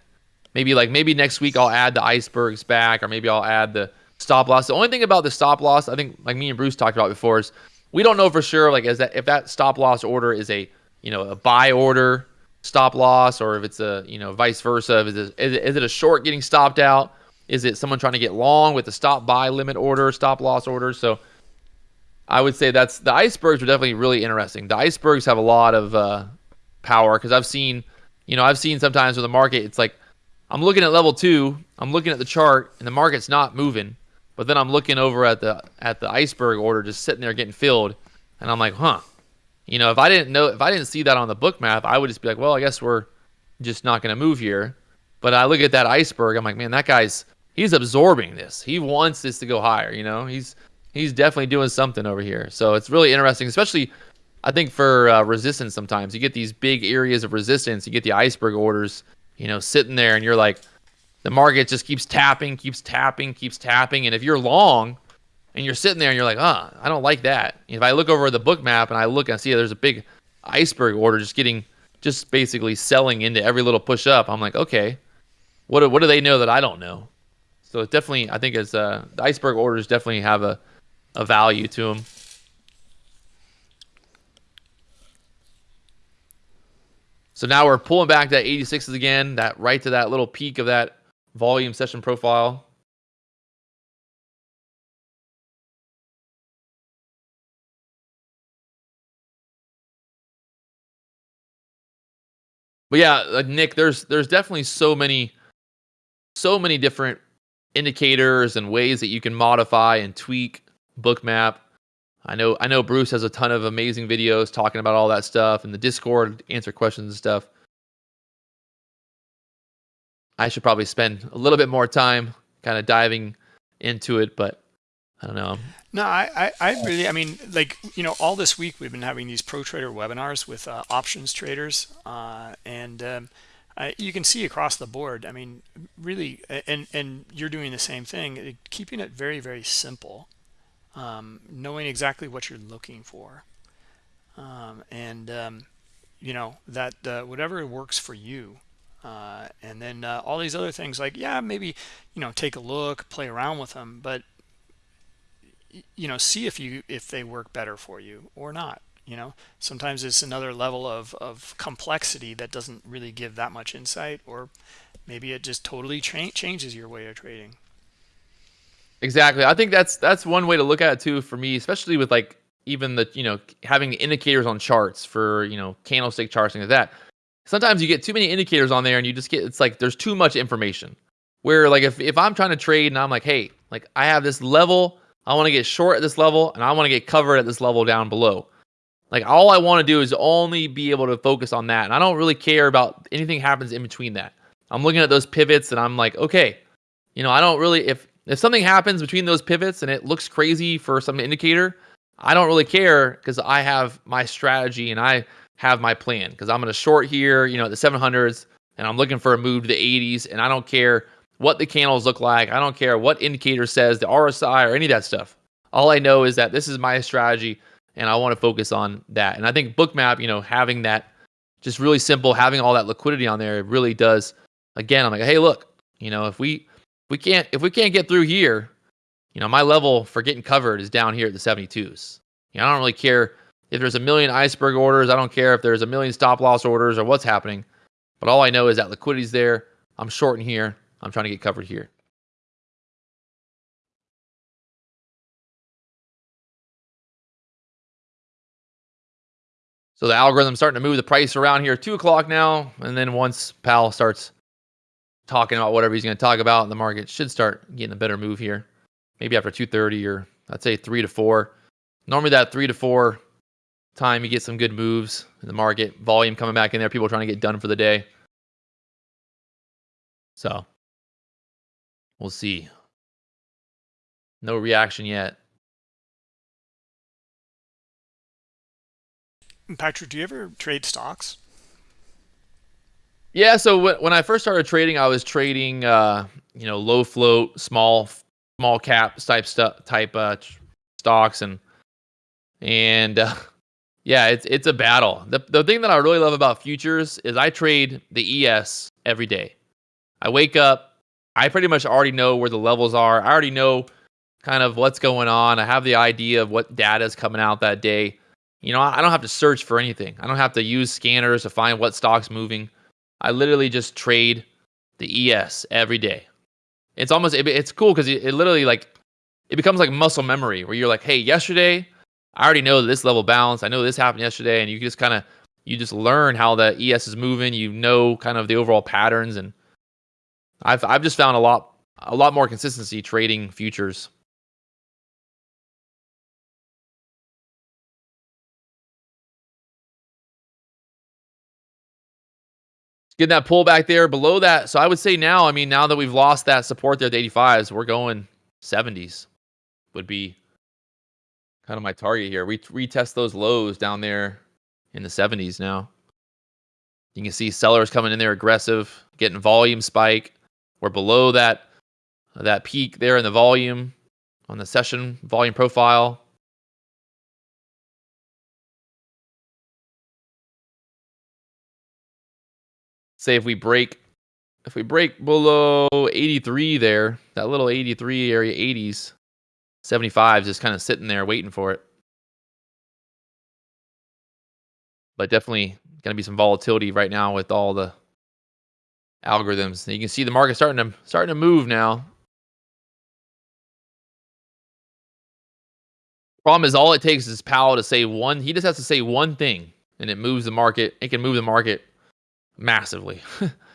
maybe like maybe next week I'll add the icebergs back, or maybe I'll add the stop loss. The only thing about the stop loss, I think, like me and Bruce talked about before, is we don't know for sure, like, is that if that stop loss order is a you know a buy order stop loss, or if it's a you know vice versa. Is it, is it, a short getting stopped out? Is it someone trying to get long with a stop buy limit order, stop loss order? So I would say that's the icebergs are definitely really interesting. The icebergs have a lot of uh, power because I've seen, you know, I've seen sometimes with the market, it's like I'm looking at level two, I'm looking at the chart, and the market's not moving. But then I'm looking over at the at the iceberg order just sitting there getting filled, and I'm like, huh. You know, if I didn't know if I didn't see that on the Bookmap, I would just be like, well, I guess we're just not going to move here. But I look at that iceberg, I'm like, man, that guy's he's absorbing this. He wants this to go higher, you know? He's he's definitely doing something over here. So it's really interesting, especially I think for uh, resistance sometimes. You get these big areas of resistance, you get the iceberg orders, you know, sitting there and you're like the market just keeps tapping, keeps tapping, keeps tapping. And if you're long and you're sitting there and you're like, ah, oh, I don't like that. If I look over the Bookmap and I look and I see there's a big iceberg order just getting, just basically selling into every little push up, I'm like, okay, what do, what do they know that I don't know? So it's definitely, I think it's uh, the iceberg orders definitely have a, a value to them. So now we're pulling back that 86s again, that right to that little peak of that volume session profile. But yeah, like Nick, there's there's definitely so many so many different indicators and ways that you can modify and tweak bookmap. I know I know Bruce has a ton of amazing videos talking about all that stuff and the Discord answer questions and stuff. I should probably spend a little bit more time kind of diving into it, but I don't know. No, I, I, I, really, I mean, like, you know, all this week we've been having these pro trader webinars with uh, options traders, uh, and um, I, you can see across the board. I mean, really, and and you're doing the same thing, keeping it very, very simple, um, knowing exactly what you're looking for, um, and um, you know that uh, whatever works for you uh, and then uh, all these other things like yeah maybe you know take a look play around with them but you know see if you if they work better for you or not you know? Sometimes it's another level of of complexity that doesn't really give that much insight or maybe it just totally cha changes your way of trading. Exactly. I think that's that's one way to look at it too for me especially with like even the you know having indicators on charts for you know candlestick charts things like that. Sometimes you get too many indicators on there and you just get it's like there's too much information. Where like if, if i'm trying to trade and i'm like hey like i have this level i want to get short at this level and i want to get covered at this level down below. Like all i want to do is only be able to focus on that and i don't really care about anything happens in between that. I'm looking at those pivots and i'm like okay you know i don't really if if something happens between those pivots and it looks crazy for some indicator i don't really care because i have my strategy and i have my plan. Because I'm going to short here, you know, at the 700s, and I'm looking for a move to the 80s, and I don't care what the candles look like. I don't care what indicator says, the RSI or any of that stuff. All I know is that this is my strategy, and I want to focus on that. And I think Bookmap, you know, having that just really simple, having all that liquidity on there, it really does. Again, I'm like, hey, look, you know, if we we can't if we can't get through here, you know, my level for getting covered is down here at the 72s. You know, I don't really care if there's a million iceberg orders, I don't care if there's a million stop loss orders or what's happening. But all I know is that liquidity's there. I'm shorting here. I'm trying to get covered here. So the algorithm's starting to move the price around here, two o'clock now. And then once Powell starts talking about whatever he's going to talk about, the market should start getting a better move here. Maybe after 2:30 or I'd say three to four. Normally that three to four time you get some good moves in the market, volume coming back in there, people trying to get done for the day. So we'll see. No reaction yet. Patrick, do you ever trade stocks? Yeah, so when I first started trading, I was trading, uh, you know, low float, small, small cap type stuff, type uh, stocks, and and uh, yeah, it's it's a battle. The the thing that I really love about futures is I trade the ES every day. I wake up, I pretty much already know where the levels are. I already know kind of what's going on. I have the idea of what data is coming out that day. You know, I don't have to search for anything. I don't have to use scanners to find what stock's moving. I literally just trade the ES every day. It's almost it, it's cool because it, it literally like it becomes like muscle memory where you're like, hey, yesterday I already know this level balance. I know this happened yesterday, and you just kind of you just learn how the ES is moving. You know kind of the overall patterns, and I've I've just found a lot a lot more consistency trading futures. Getting that pullback there below that. So I would say now, I mean, now that we've lost that support there at 85s, we're going 70s would be kind of my target here. We retest those lows down there in the 70s now. You can see sellers coming in there aggressive, getting volume spike. We're below that that peak there in the volume on the session volume profile. Say if we break if we break below 83 there, that little 83 area 80s, 75 just kind of sitting there waiting for it. But definitely going to be some volatility right now with all the algorithms. You can see the market starting to starting to move now. Problem is, all it takes is Powell to say one. He just has to say one thing, and it moves the market. It can move the market massively.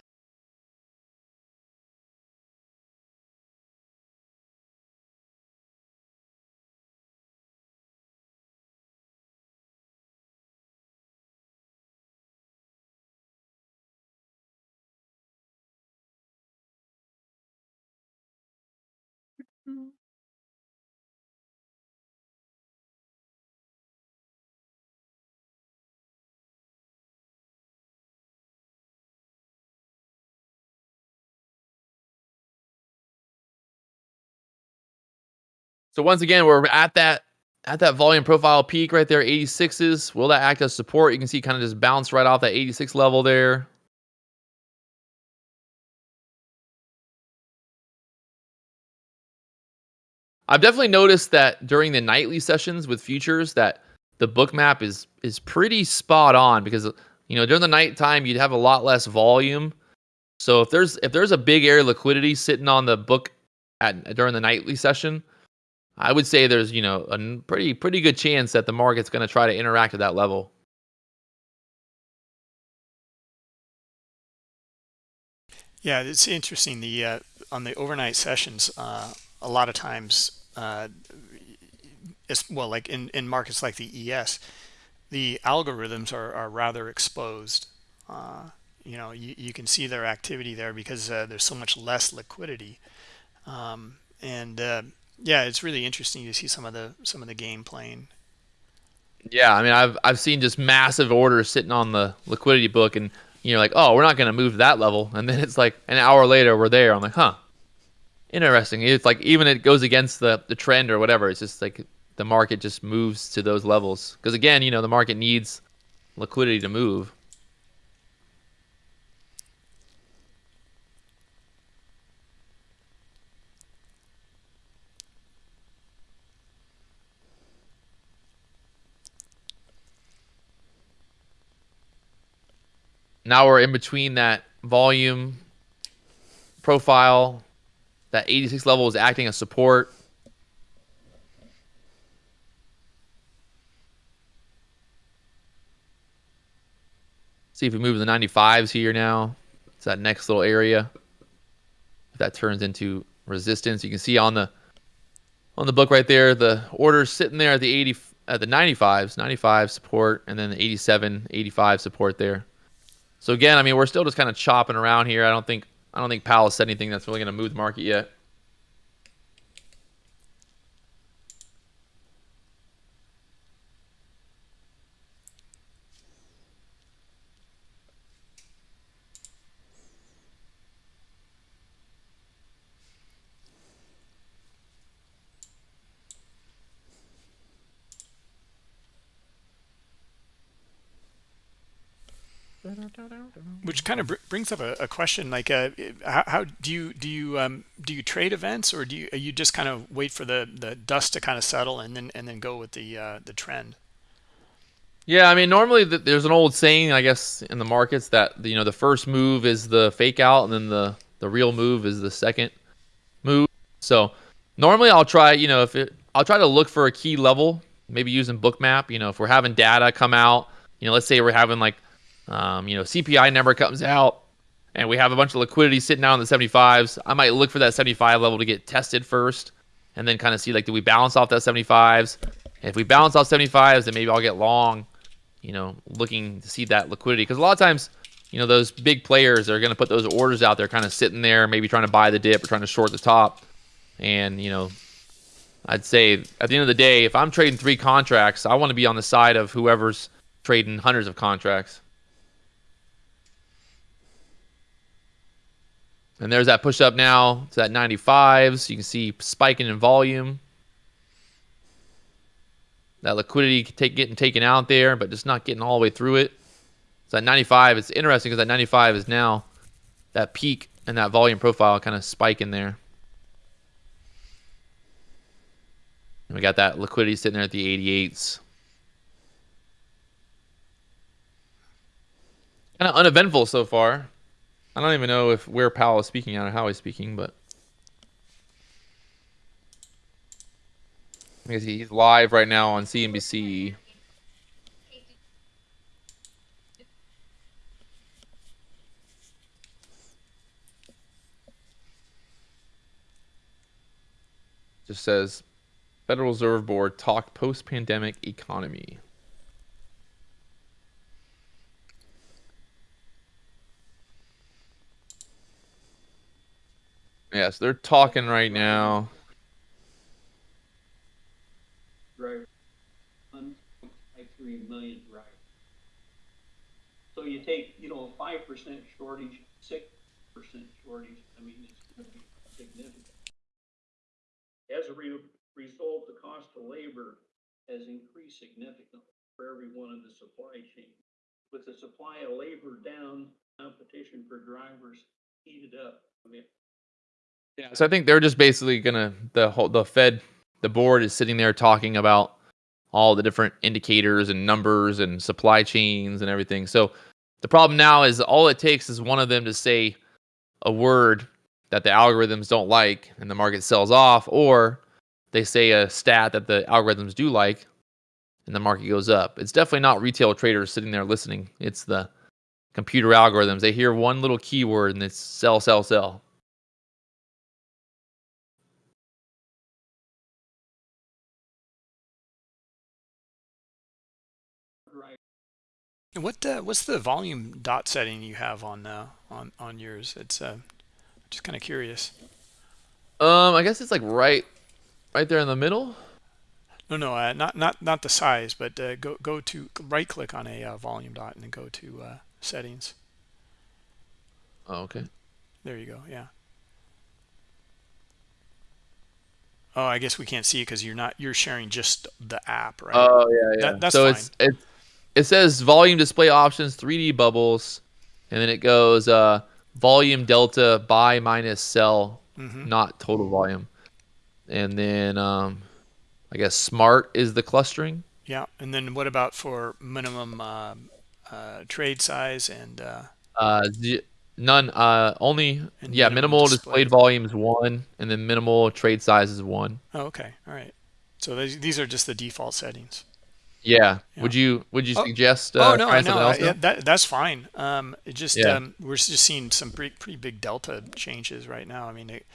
So once again, we're at that at that volume profile peak right there, 86s. Will that act as support? You can see kind of just bounce right off that 86 level there. I've definitely noticed that during the nightly sessions with futures that the Bookmap is is pretty spot on because you know during the nighttime you'd have a lot less volume. So if there's if there's a big area of liquidity sitting on the book at during the nightly session, I would say there's, you know, a pretty pretty good chance that the market's going to try to interact at that level. Yeah, it's interesting. The uh, on the overnight sessions, uh, a lot of times, uh, it's, well, like in in markets like the ES, the algorithms are are rather exposed. Uh, you know, you, you can see their activity there because uh, there's so much less liquidity, um, and uh, yeah, it's really interesting to see some of the some of the game playing. Yeah, I mean, I've I've seen just massive orders sitting on the liquidity book, and you're like, oh, we're not going to move that level, and then it's like an hour later we're there. I'm like, huh, interesting. It's like even it goes against the the trend or whatever. It's just like the market just moves to those levels because again, you know, the market needs liquidity to move. Now we're in between that volume profile. That 86 level is acting as support. See if we move the 95s here now. It's that next little area. If that turns into resistance, you can see on the on the book right there, the orders sitting there at the 80 at the 95s, 95 support, and then the 87, 85 support there. So again, I mean, we're still just kind of chopping around here. I don't think I don't think Powell said anything that's really going to move the market yet. Which kind of br brings up a, a question like, uh, how, how, do you do you um, do you trade events or do you you just kind of wait for the the dust to kind of settle and then and then go with the uh, the trend? Yeah, I mean, normally the, there's an old saying, I guess, in the markets that you know the first move is the fake out, and then the the real move is the second move. So normally I'll try, you know, if it, I'll try to look for a key level, maybe using Bookmap. You know, if we're having data come out, you know, let's say we're having like um, you know, CPI number comes out and we have a bunch of liquidity sitting out on the 75s. I might look for that 75 level to get tested first and then kind of see like, do we balance off that 75s? If we balance off 75s, then maybe I'll get long, you know, looking to see that liquidity. Because a lot of times, you know, those big players are going to put those orders out there kind of sitting there, maybe trying to buy the dip or trying to short the top. And, you know, I'd say at the end of the day, if I'm trading three contracts, I want to be on the side of whoever's trading hundreds of contracts. And there's that push up now to that 95s. You can see spiking in volume. That liquidity take, getting taken out there, but just not getting all the way through it. So that 95, it's interesting because that 95 is now that peak and that volume profile kind of spike in there. And we got that liquidity sitting there at the 88s. Kind of uneventful so far. I don't even know if where Powell is speaking out or how he's speaking, but guess he's live right now on CNBC. Just says Federal Reserve Board talk post-pandemic economy. Yes, they're talking right now. Drivers, 1.53 million drivers. So you take, you know, a five percent shortage, six percent shortage, I mean, it's gonna be significant. As a re- result, the cost of labor has increased significantly for every one of the supply chain. With the supply of labor down, competition for drivers heated up. I mean, Yeah, so I think they're just basically gonna the whole the Fed the board is sitting there talking about all the different indicators and numbers and supply chains and everything. So the problem now is all it takes is one of them to say a word that the algorithms don't like and the market sells off, or they say a stat that the algorithms do like and the market goes up. It's definitely not retail traders sitting there listening. It's the computer algorithms. They hear one little keyword and it's sell, sell, sell. What uh, what's the volume dot setting you have on uh, on on yours? It's uh, just kind of curious. Um, I guess it's like right, right there in the middle. No, no, uh, not not not the size, but uh, go go to right click on a uh, volume dot and then go to uh, settings. Oh, okay. There you go. Yeah. Oh, I guess we can't see it because you're not you're sharing just the app, right? Oh yeah, yeah. That- that's so it's it it says volume display options, 3D bubbles, and then it goes uh volume delta buy minus sell, Mhm. not total volume. And then um I guess smart is the clustering. Yeah. And then what about for minimum um uh, trade size and uh, Uh z- none uh only And yeah, minimal displayed. volume is 1 and then minimal trade size is 1. oh, okay, all right. So these these are just the default settings. Yeah. Yeah. Would you would you Oh, suggest oh uh, no, I know I- yeah, that that's fine. Um, it just Yeah. um, we're just seeing some pretty pretty big delta changes right now. I mean, it,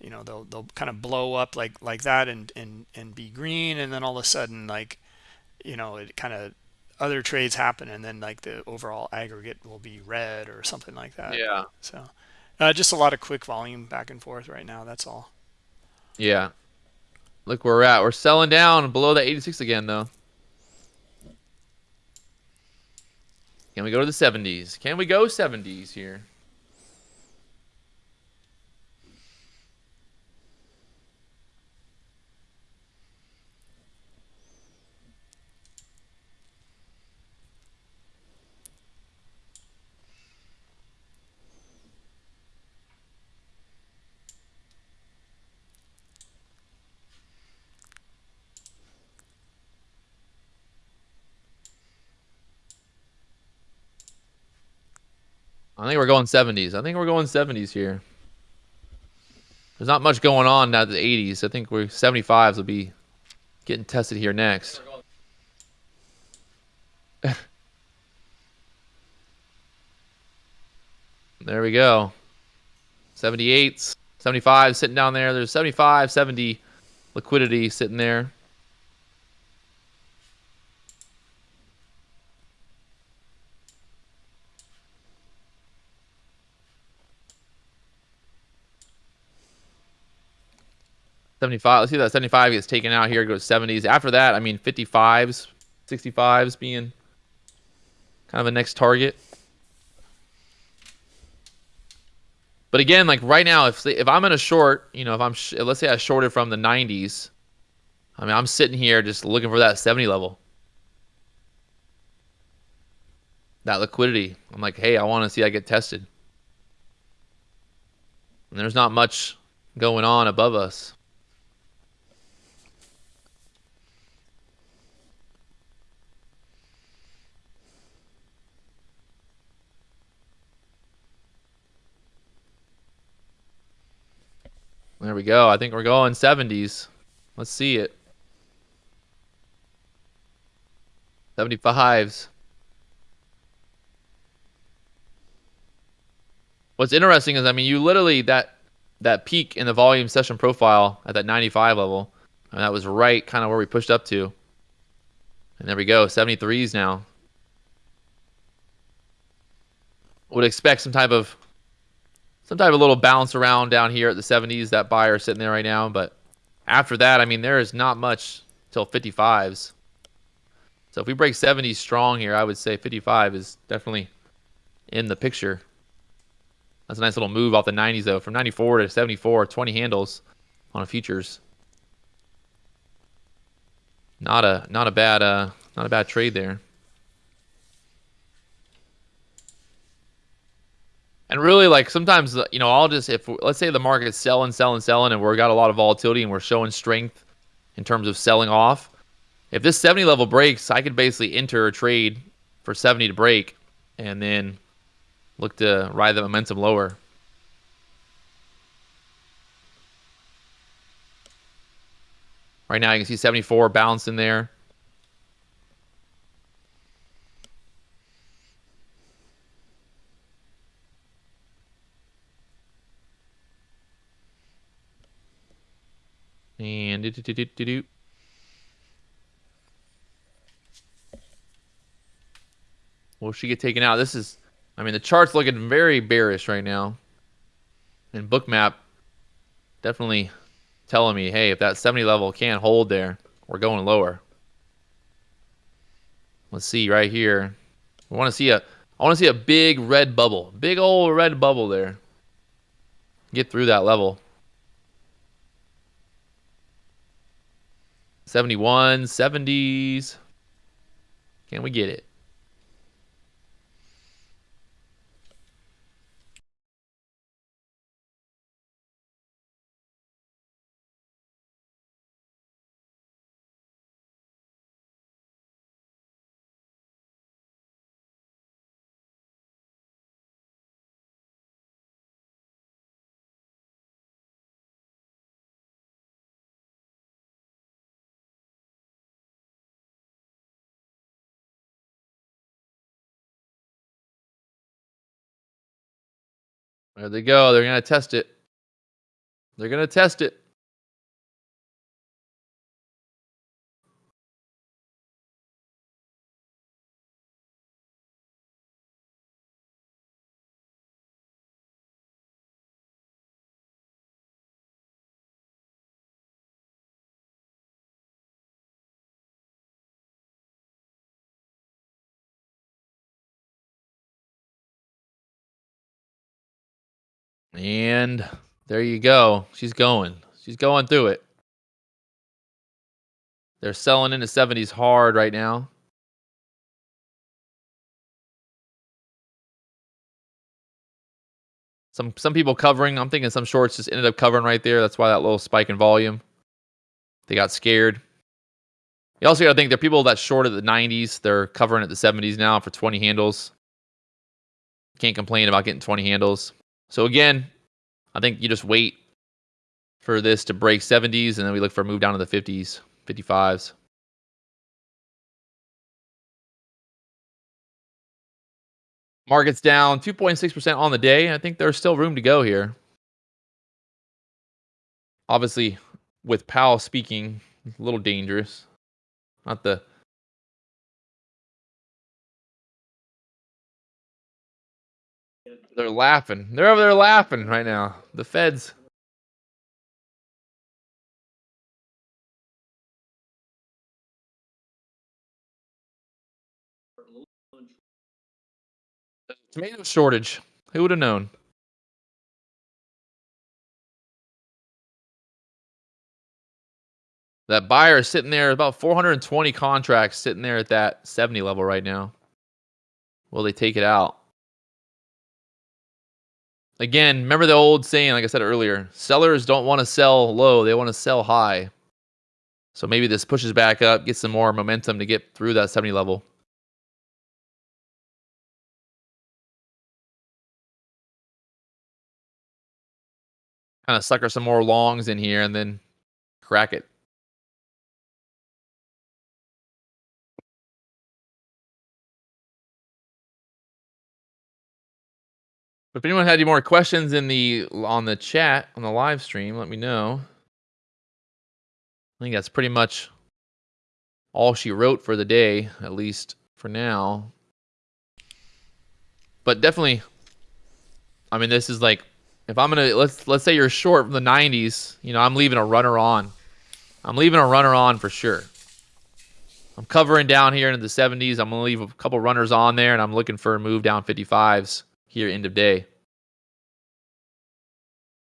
you know, they'll they'll kind of blow up like like that and and and be green, and then all of a sudden, like you know, it kind of other trades happen, and then like the overall aggregate will be red or something like that. Yeah. So, uh, just a lot of quick volume back and forth right now. That's all. Yeah. Look where we're at. We're selling down below the 86 again though. Can we go to the 70s? Can we go 70s here? I think we're going 70s. I think we're going 70s here. There's not much going on now the 80s. I think we're 75s will be getting tested here next. there we go. 78s, 75 sitting down there. There's 75, 70 liquidity sitting there. Seventy-five. Let's see that seventy-five gets taken out here. Goes seventies. After that, I mean, fifty-fives, sixty-fives being kind of a next target. But again, like right now, if if I'm in a short, you know, if I'm let's say I shorted from the nineties, I mean, I'm sitting here just looking for that seventy level, that liquidity. I'm like, hey, I want to see I get tested. And there's not much going on above us. There we go. I think we're going 70s. Let's see it. 75s. What's interesting is, I mean, you literally that that peak in the volume session profile at that 95 level, that was right kind of where we pushed up to. And there we go, 73s now. Would expect some type of some type of little bounce around down here at the 70s. That buyer sitting there right now, but after that, I mean, there is not much till 55s. So if we break 70s strong here, I would say 55 is definitely in the picture. That's a nice little move off the 90s though, from 94 to 74, 20 handles on a futures. Not a not a bad uh not a bad trade there. And really, like sometimes, uh, you know, I'll just if let's say the market's selling, selling, selling, and we're got a lot of volatility and we're showing strength in terms of selling off. If this 70 level breaks, I could basically enter a trade for 70 to break, and then look to ride the momentum lower. Right now, you can see 74 bounce in there. And do, do, do, do, do. Will she get taken out? This is, I mean, the chart's looking very bearish right now. And Bookmap definitely telling me, hey, if that 70 level can't hold there, we're going lower. Let's see right here. We want to see a, I want to see a big red bubble, big old red bubble there. Get through that level. 71, 70s. Can we get it? There they go. They're going to test it. They're going to test it. And there you go. She's going. She's going through it. They're selling into 70s hard right now. Some some people covering. I'm thinking some shorts just ended up covering right there. That's why that little spike in volume. They got scared. You also got to think there are people that shorted the 90s. They're covering at the 70s now for 20 handles. Can't complain about getting 20 handles. So again, I think you just wait for this to break 70s and then we look for a move down to the 50s, 55s. Market's down 2.6% on the day. I think there's still room to go here. Obviously, with Powell speaking, a little dangerous. Not the They're laughing. They're over there laughing right now. The feds. Tomato shortage. Who would have known? That buyer is sitting there, about 420 contracts sitting there at that 70 level right now. Will they take it out? Again, remember the old saying, like I said earlier, sellers don't want to sell low, they want to sell high. So maybe this pushes back up, gets some more momentum to get through that 70 level. Kind of sucker some more longs in here and then crack it. If anyone had any more questions in the on the chat on the live stream, let me know. I think that's pretty much all she wrote for the day, at least for now. But definitely, I mean, this is like if I'm gonna let's let's say you're short from the 90s, you know, I'm leaving a runner on. I'm leaving a runner on for sure. I'm covering down here into the 70s. I'm gonna leave a couple runners on there, and I'm looking for a move down 55s here end of day.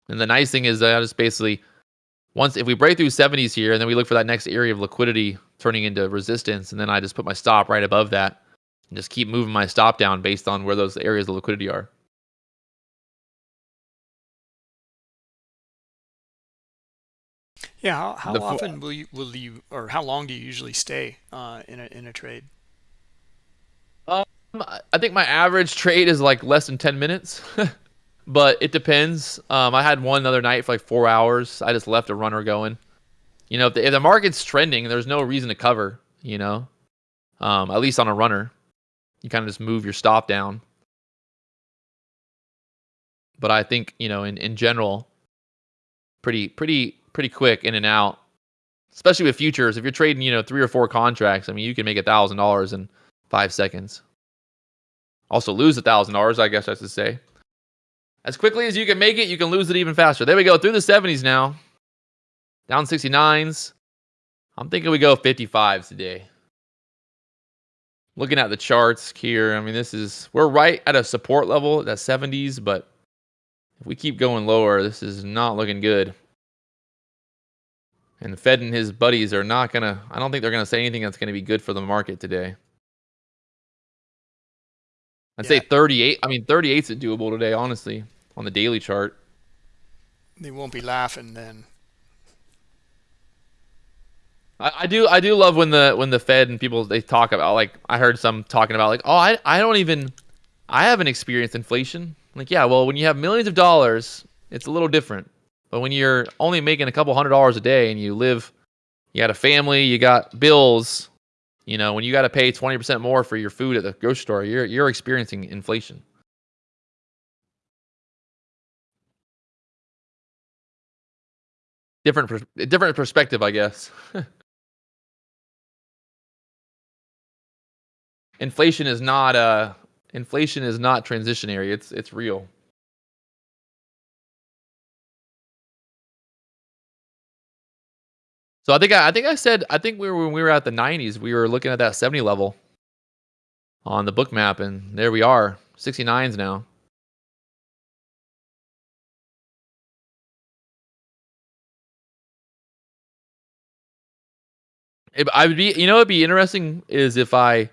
And the nice thing is that just basically once if we break through 70s here and then we look for that next area of liquidity turning into resistance and then I just put my stop right above that and just keep moving my stop down based on where those areas of liquidity are. Yeah, how, how often will you will you or how long do you usually stay uh, in a in a trade? I think my average trade is like less than 10 minutes, but it depends. Um, I had one other night for like four hours. I just left a runner going. You know, if the, if the market's trending, there's no reason to cover, you know, um, at least on a runner. You kind of just move your stop down. But I think, you know, in, in general, pretty, pretty, pretty quick in and out, especially with futures. If you're trading, you know, three or four contracts, I mean, you can make a $1,000 in five seconds. Also lose a thousand dollars, I guess I should say. As quickly as you can make it, you can lose it even faster. There we go, through the 70s now. Down 69s. I'm thinking we go 55s today. Looking at the charts here, I mean, this is, we're right at a support level, that 70s, but if we keep going lower, this is not looking good. And Fed and his buddies are not going to, I don't think they're going to say anything that's going to be good for the market today. I'd yeah. say 38. I mean, 38's doable today, honestly, on the daily chart. They won't be laughing then. I, I do I do love when the when the Fed and people they talk about like I heard some talking about like oh I I don't even I haven't experienced inflation like yeah well when you have millions of dollars it's a little different but when you're only making a couple hundred dollars a day and you live you got a family you got bills you know, when you got to pay 20% more for your food at the grocery store, you're you're experiencing inflation. Different different perspective, I guess. inflation is not uh inflation is not transitionary. It's it's real. So I think I, I think I said I think we were when we were at the 90s, we were looking at that 70 level on the Bookmap, and there we are, 69s now. It, I would be, you know, it'd be interesting is if I,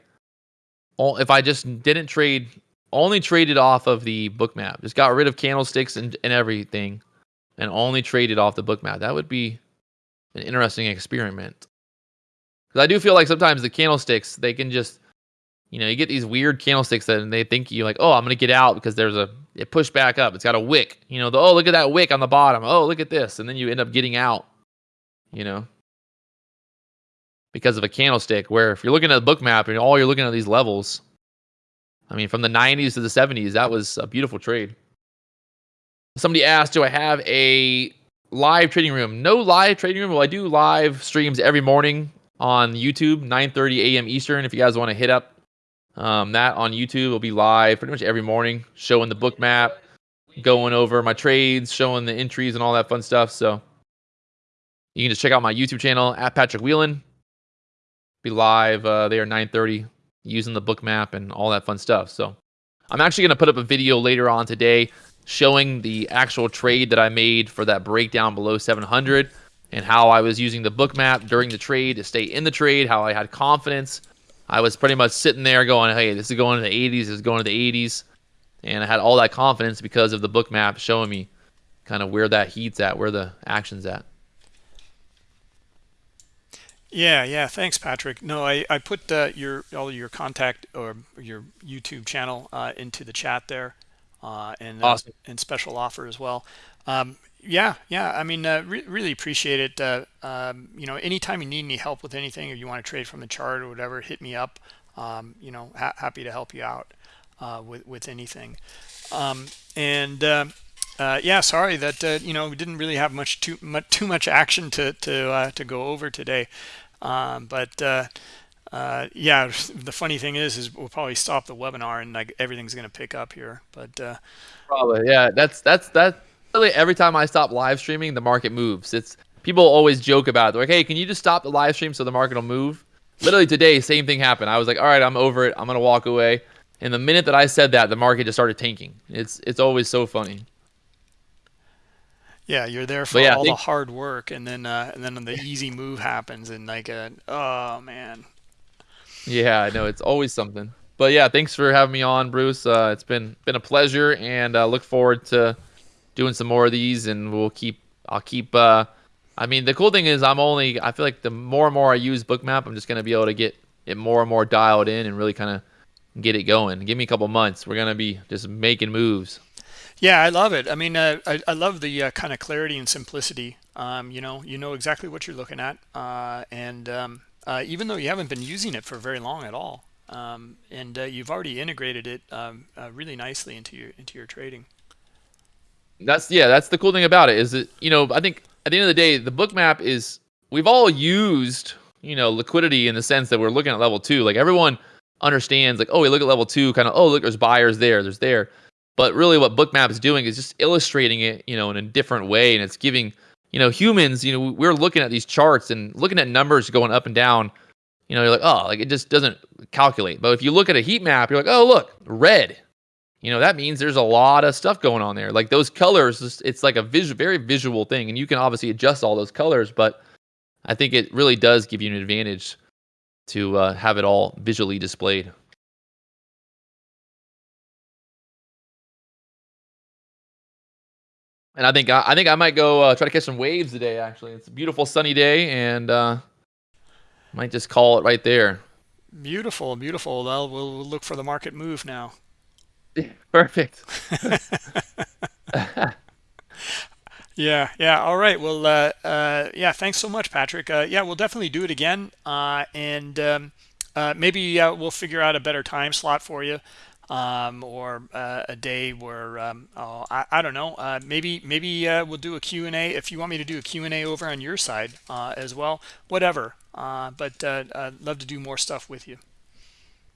if I just didn't trade, only traded off of the Bookmap, just got rid of candlesticks and, and everything, and only traded off the Bookmap. That would be an interesting experiment. Because I do feel like sometimes the candlesticks they can just, you know, you get these weird candlesticks that they think you like, oh, I'm gonna get out because there's a it pushed back up. It's got a wick. You know, the oh look at that wick on the bottom. Oh look at this, and then you end up getting out. You know, because of a candlestick. Where if you're looking at a the Bookmap and all you're looking at these levels, I mean, from the 90s to the 70s, that was a beautiful trade. Somebody asked, do I have a live trading room. No live trading room. Well, I do live streams every morning on YouTube, 9:30 a.m. Eastern. If you guys want to hit up um, that on YouTube, it'll be live pretty much every morning, showing the Bookmap, going over my trades, showing the entries and all that fun stuff. So you can just check out my YouTube channel at Patrick Wieland. Be live uh, there 9:30 using the Bookmap and all that fun stuff. So I'm actually going to put up a video later on today showing the actual trade that I made for that breakdown below 700 and how I was using the Bookmap during the trade to stay in the trade, how I had confidence. I was pretty much sitting there going, hey, this is going to the 80s, this is going to the 80s. And I had all that confidence because of the Bookmap showing me kind of where that heat's at, where the action's at. Yeah, yeah. Thanks, Patrick. No, I, I put uh, your all your contact or your YouTube channel uh, into the chat there uh, and uh, and special offer as well. Um, yeah, yeah. I mean, uh, re really appreciate it. Uh, um, you know, anytime you need any help with anything or you want to trade from the chart or whatever, hit me up. Um, you know, ha happy to help you out uh, with with anything. Um, and uh, yeah, sorry that you know we didn't really have much too much too much action to to to go over today. Um, but uh, yeah, the funny thing is, is we'll probably stop the webinar and like everything's going to pick up here. But uh, probably, yeah, that's that's that's really every time I stop live streaming, the market moves. It's people always joke about it. They're like, hey, can you just stop the live stream so the market will move? Literally today, same thing happened. I was like, all right, I'm over it. I'm gonna walk away. And the minute that I said that, the market just started tanking. It's it's always so funny. Yeah, you're there for yeah, all the hard work, and then uh, and then the easy move happens, and like, a, oh man, yeah, I know it's always something. But yeah, thanks for having me on, Bruce. Uh, it's been been a pleasure, and uh, look forward to doing some more of these. And we'll keep. I'll keep. Uh, I mean, the cool thing is, I'm only. I feel like the more and more I use Bookmap, I'm just gonna be able to get it more and more dialed in and really kind of get it going. Give me a couple months. We're gonna be just making moves. Yeah, I love it. I mean, uh, I, I love the uh, kind of clarity and simplicity. Um, you know, you know exactly what you're looking at, uh, and um, uh, even though you haven't been using it for very long at all. Um, and uh, you've already integrated it um, uh, really nicely into your into your trading. That's yeah, that's the cool thing about it is that you know I think at the end of the day the Bookmap is we've all used you know liquidity in the sense that we're looking at level two. Like everyone understands like oh we look at level two kind of oh look there's buyers there there's there, but really what Bookmap is doing is just illustrating it you know in a different way and it's giving you know, humans, you know, we're looking at these charts and looking at numbers going up and down. You know, you're like, oh, like it just doesn't calculate. But if you look at a heat map, you're like, oh, look, red. You know, that means there's a lot of stuff going on there. Like those colors, it's like a very visual thing, and you can obviously adjust all those colors. But I think it really does give you an advantage to uh, have it all visually displayed. And I think I, I think I might go uh, try to catch some waves today. Actually, it's a beautiful sunny day, and uh, might just call it right there. Beautiful, beautiful. Well, we'll look for the market move now. Perfect. yeah, yeah. All right. Well, uh, uh, yeah. Thanks so much, Patrick. Uh, yeah, we'll definitely do it again, uh, and um, uh, maybe uh, we'll figure out a better time slot for you um, or uh, a day where um, oh, I, I don't know uh, maybe maybe uh, we'll do a Q&A if you want me to do a Q&A over on your side uh, as well whatever uh, but uh, I'd love to do more stuff with you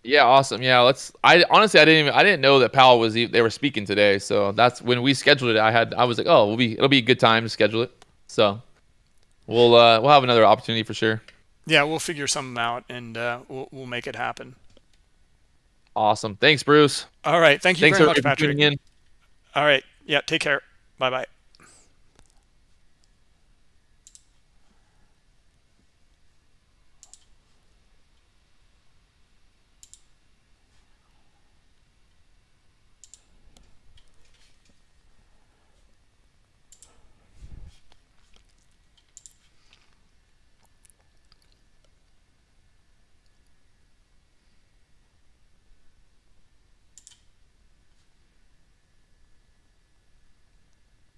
Yeah, awesome. Yeah, let's. I honestly, I didn't even. I didn't know that Powell was. They were speaking today, so that's when we scheduled it. I had. I was like, oh, we'll be. It'll be a good time to schedule it. So, we'll. uh We'll have another opportunity for sure. yeah we'll figure something out and uh, we'll, we'll make it happen Awesome. Thanks, Bruce. all right thank you Thanks very much for Patrick tuning in. all right yeah take care bye bye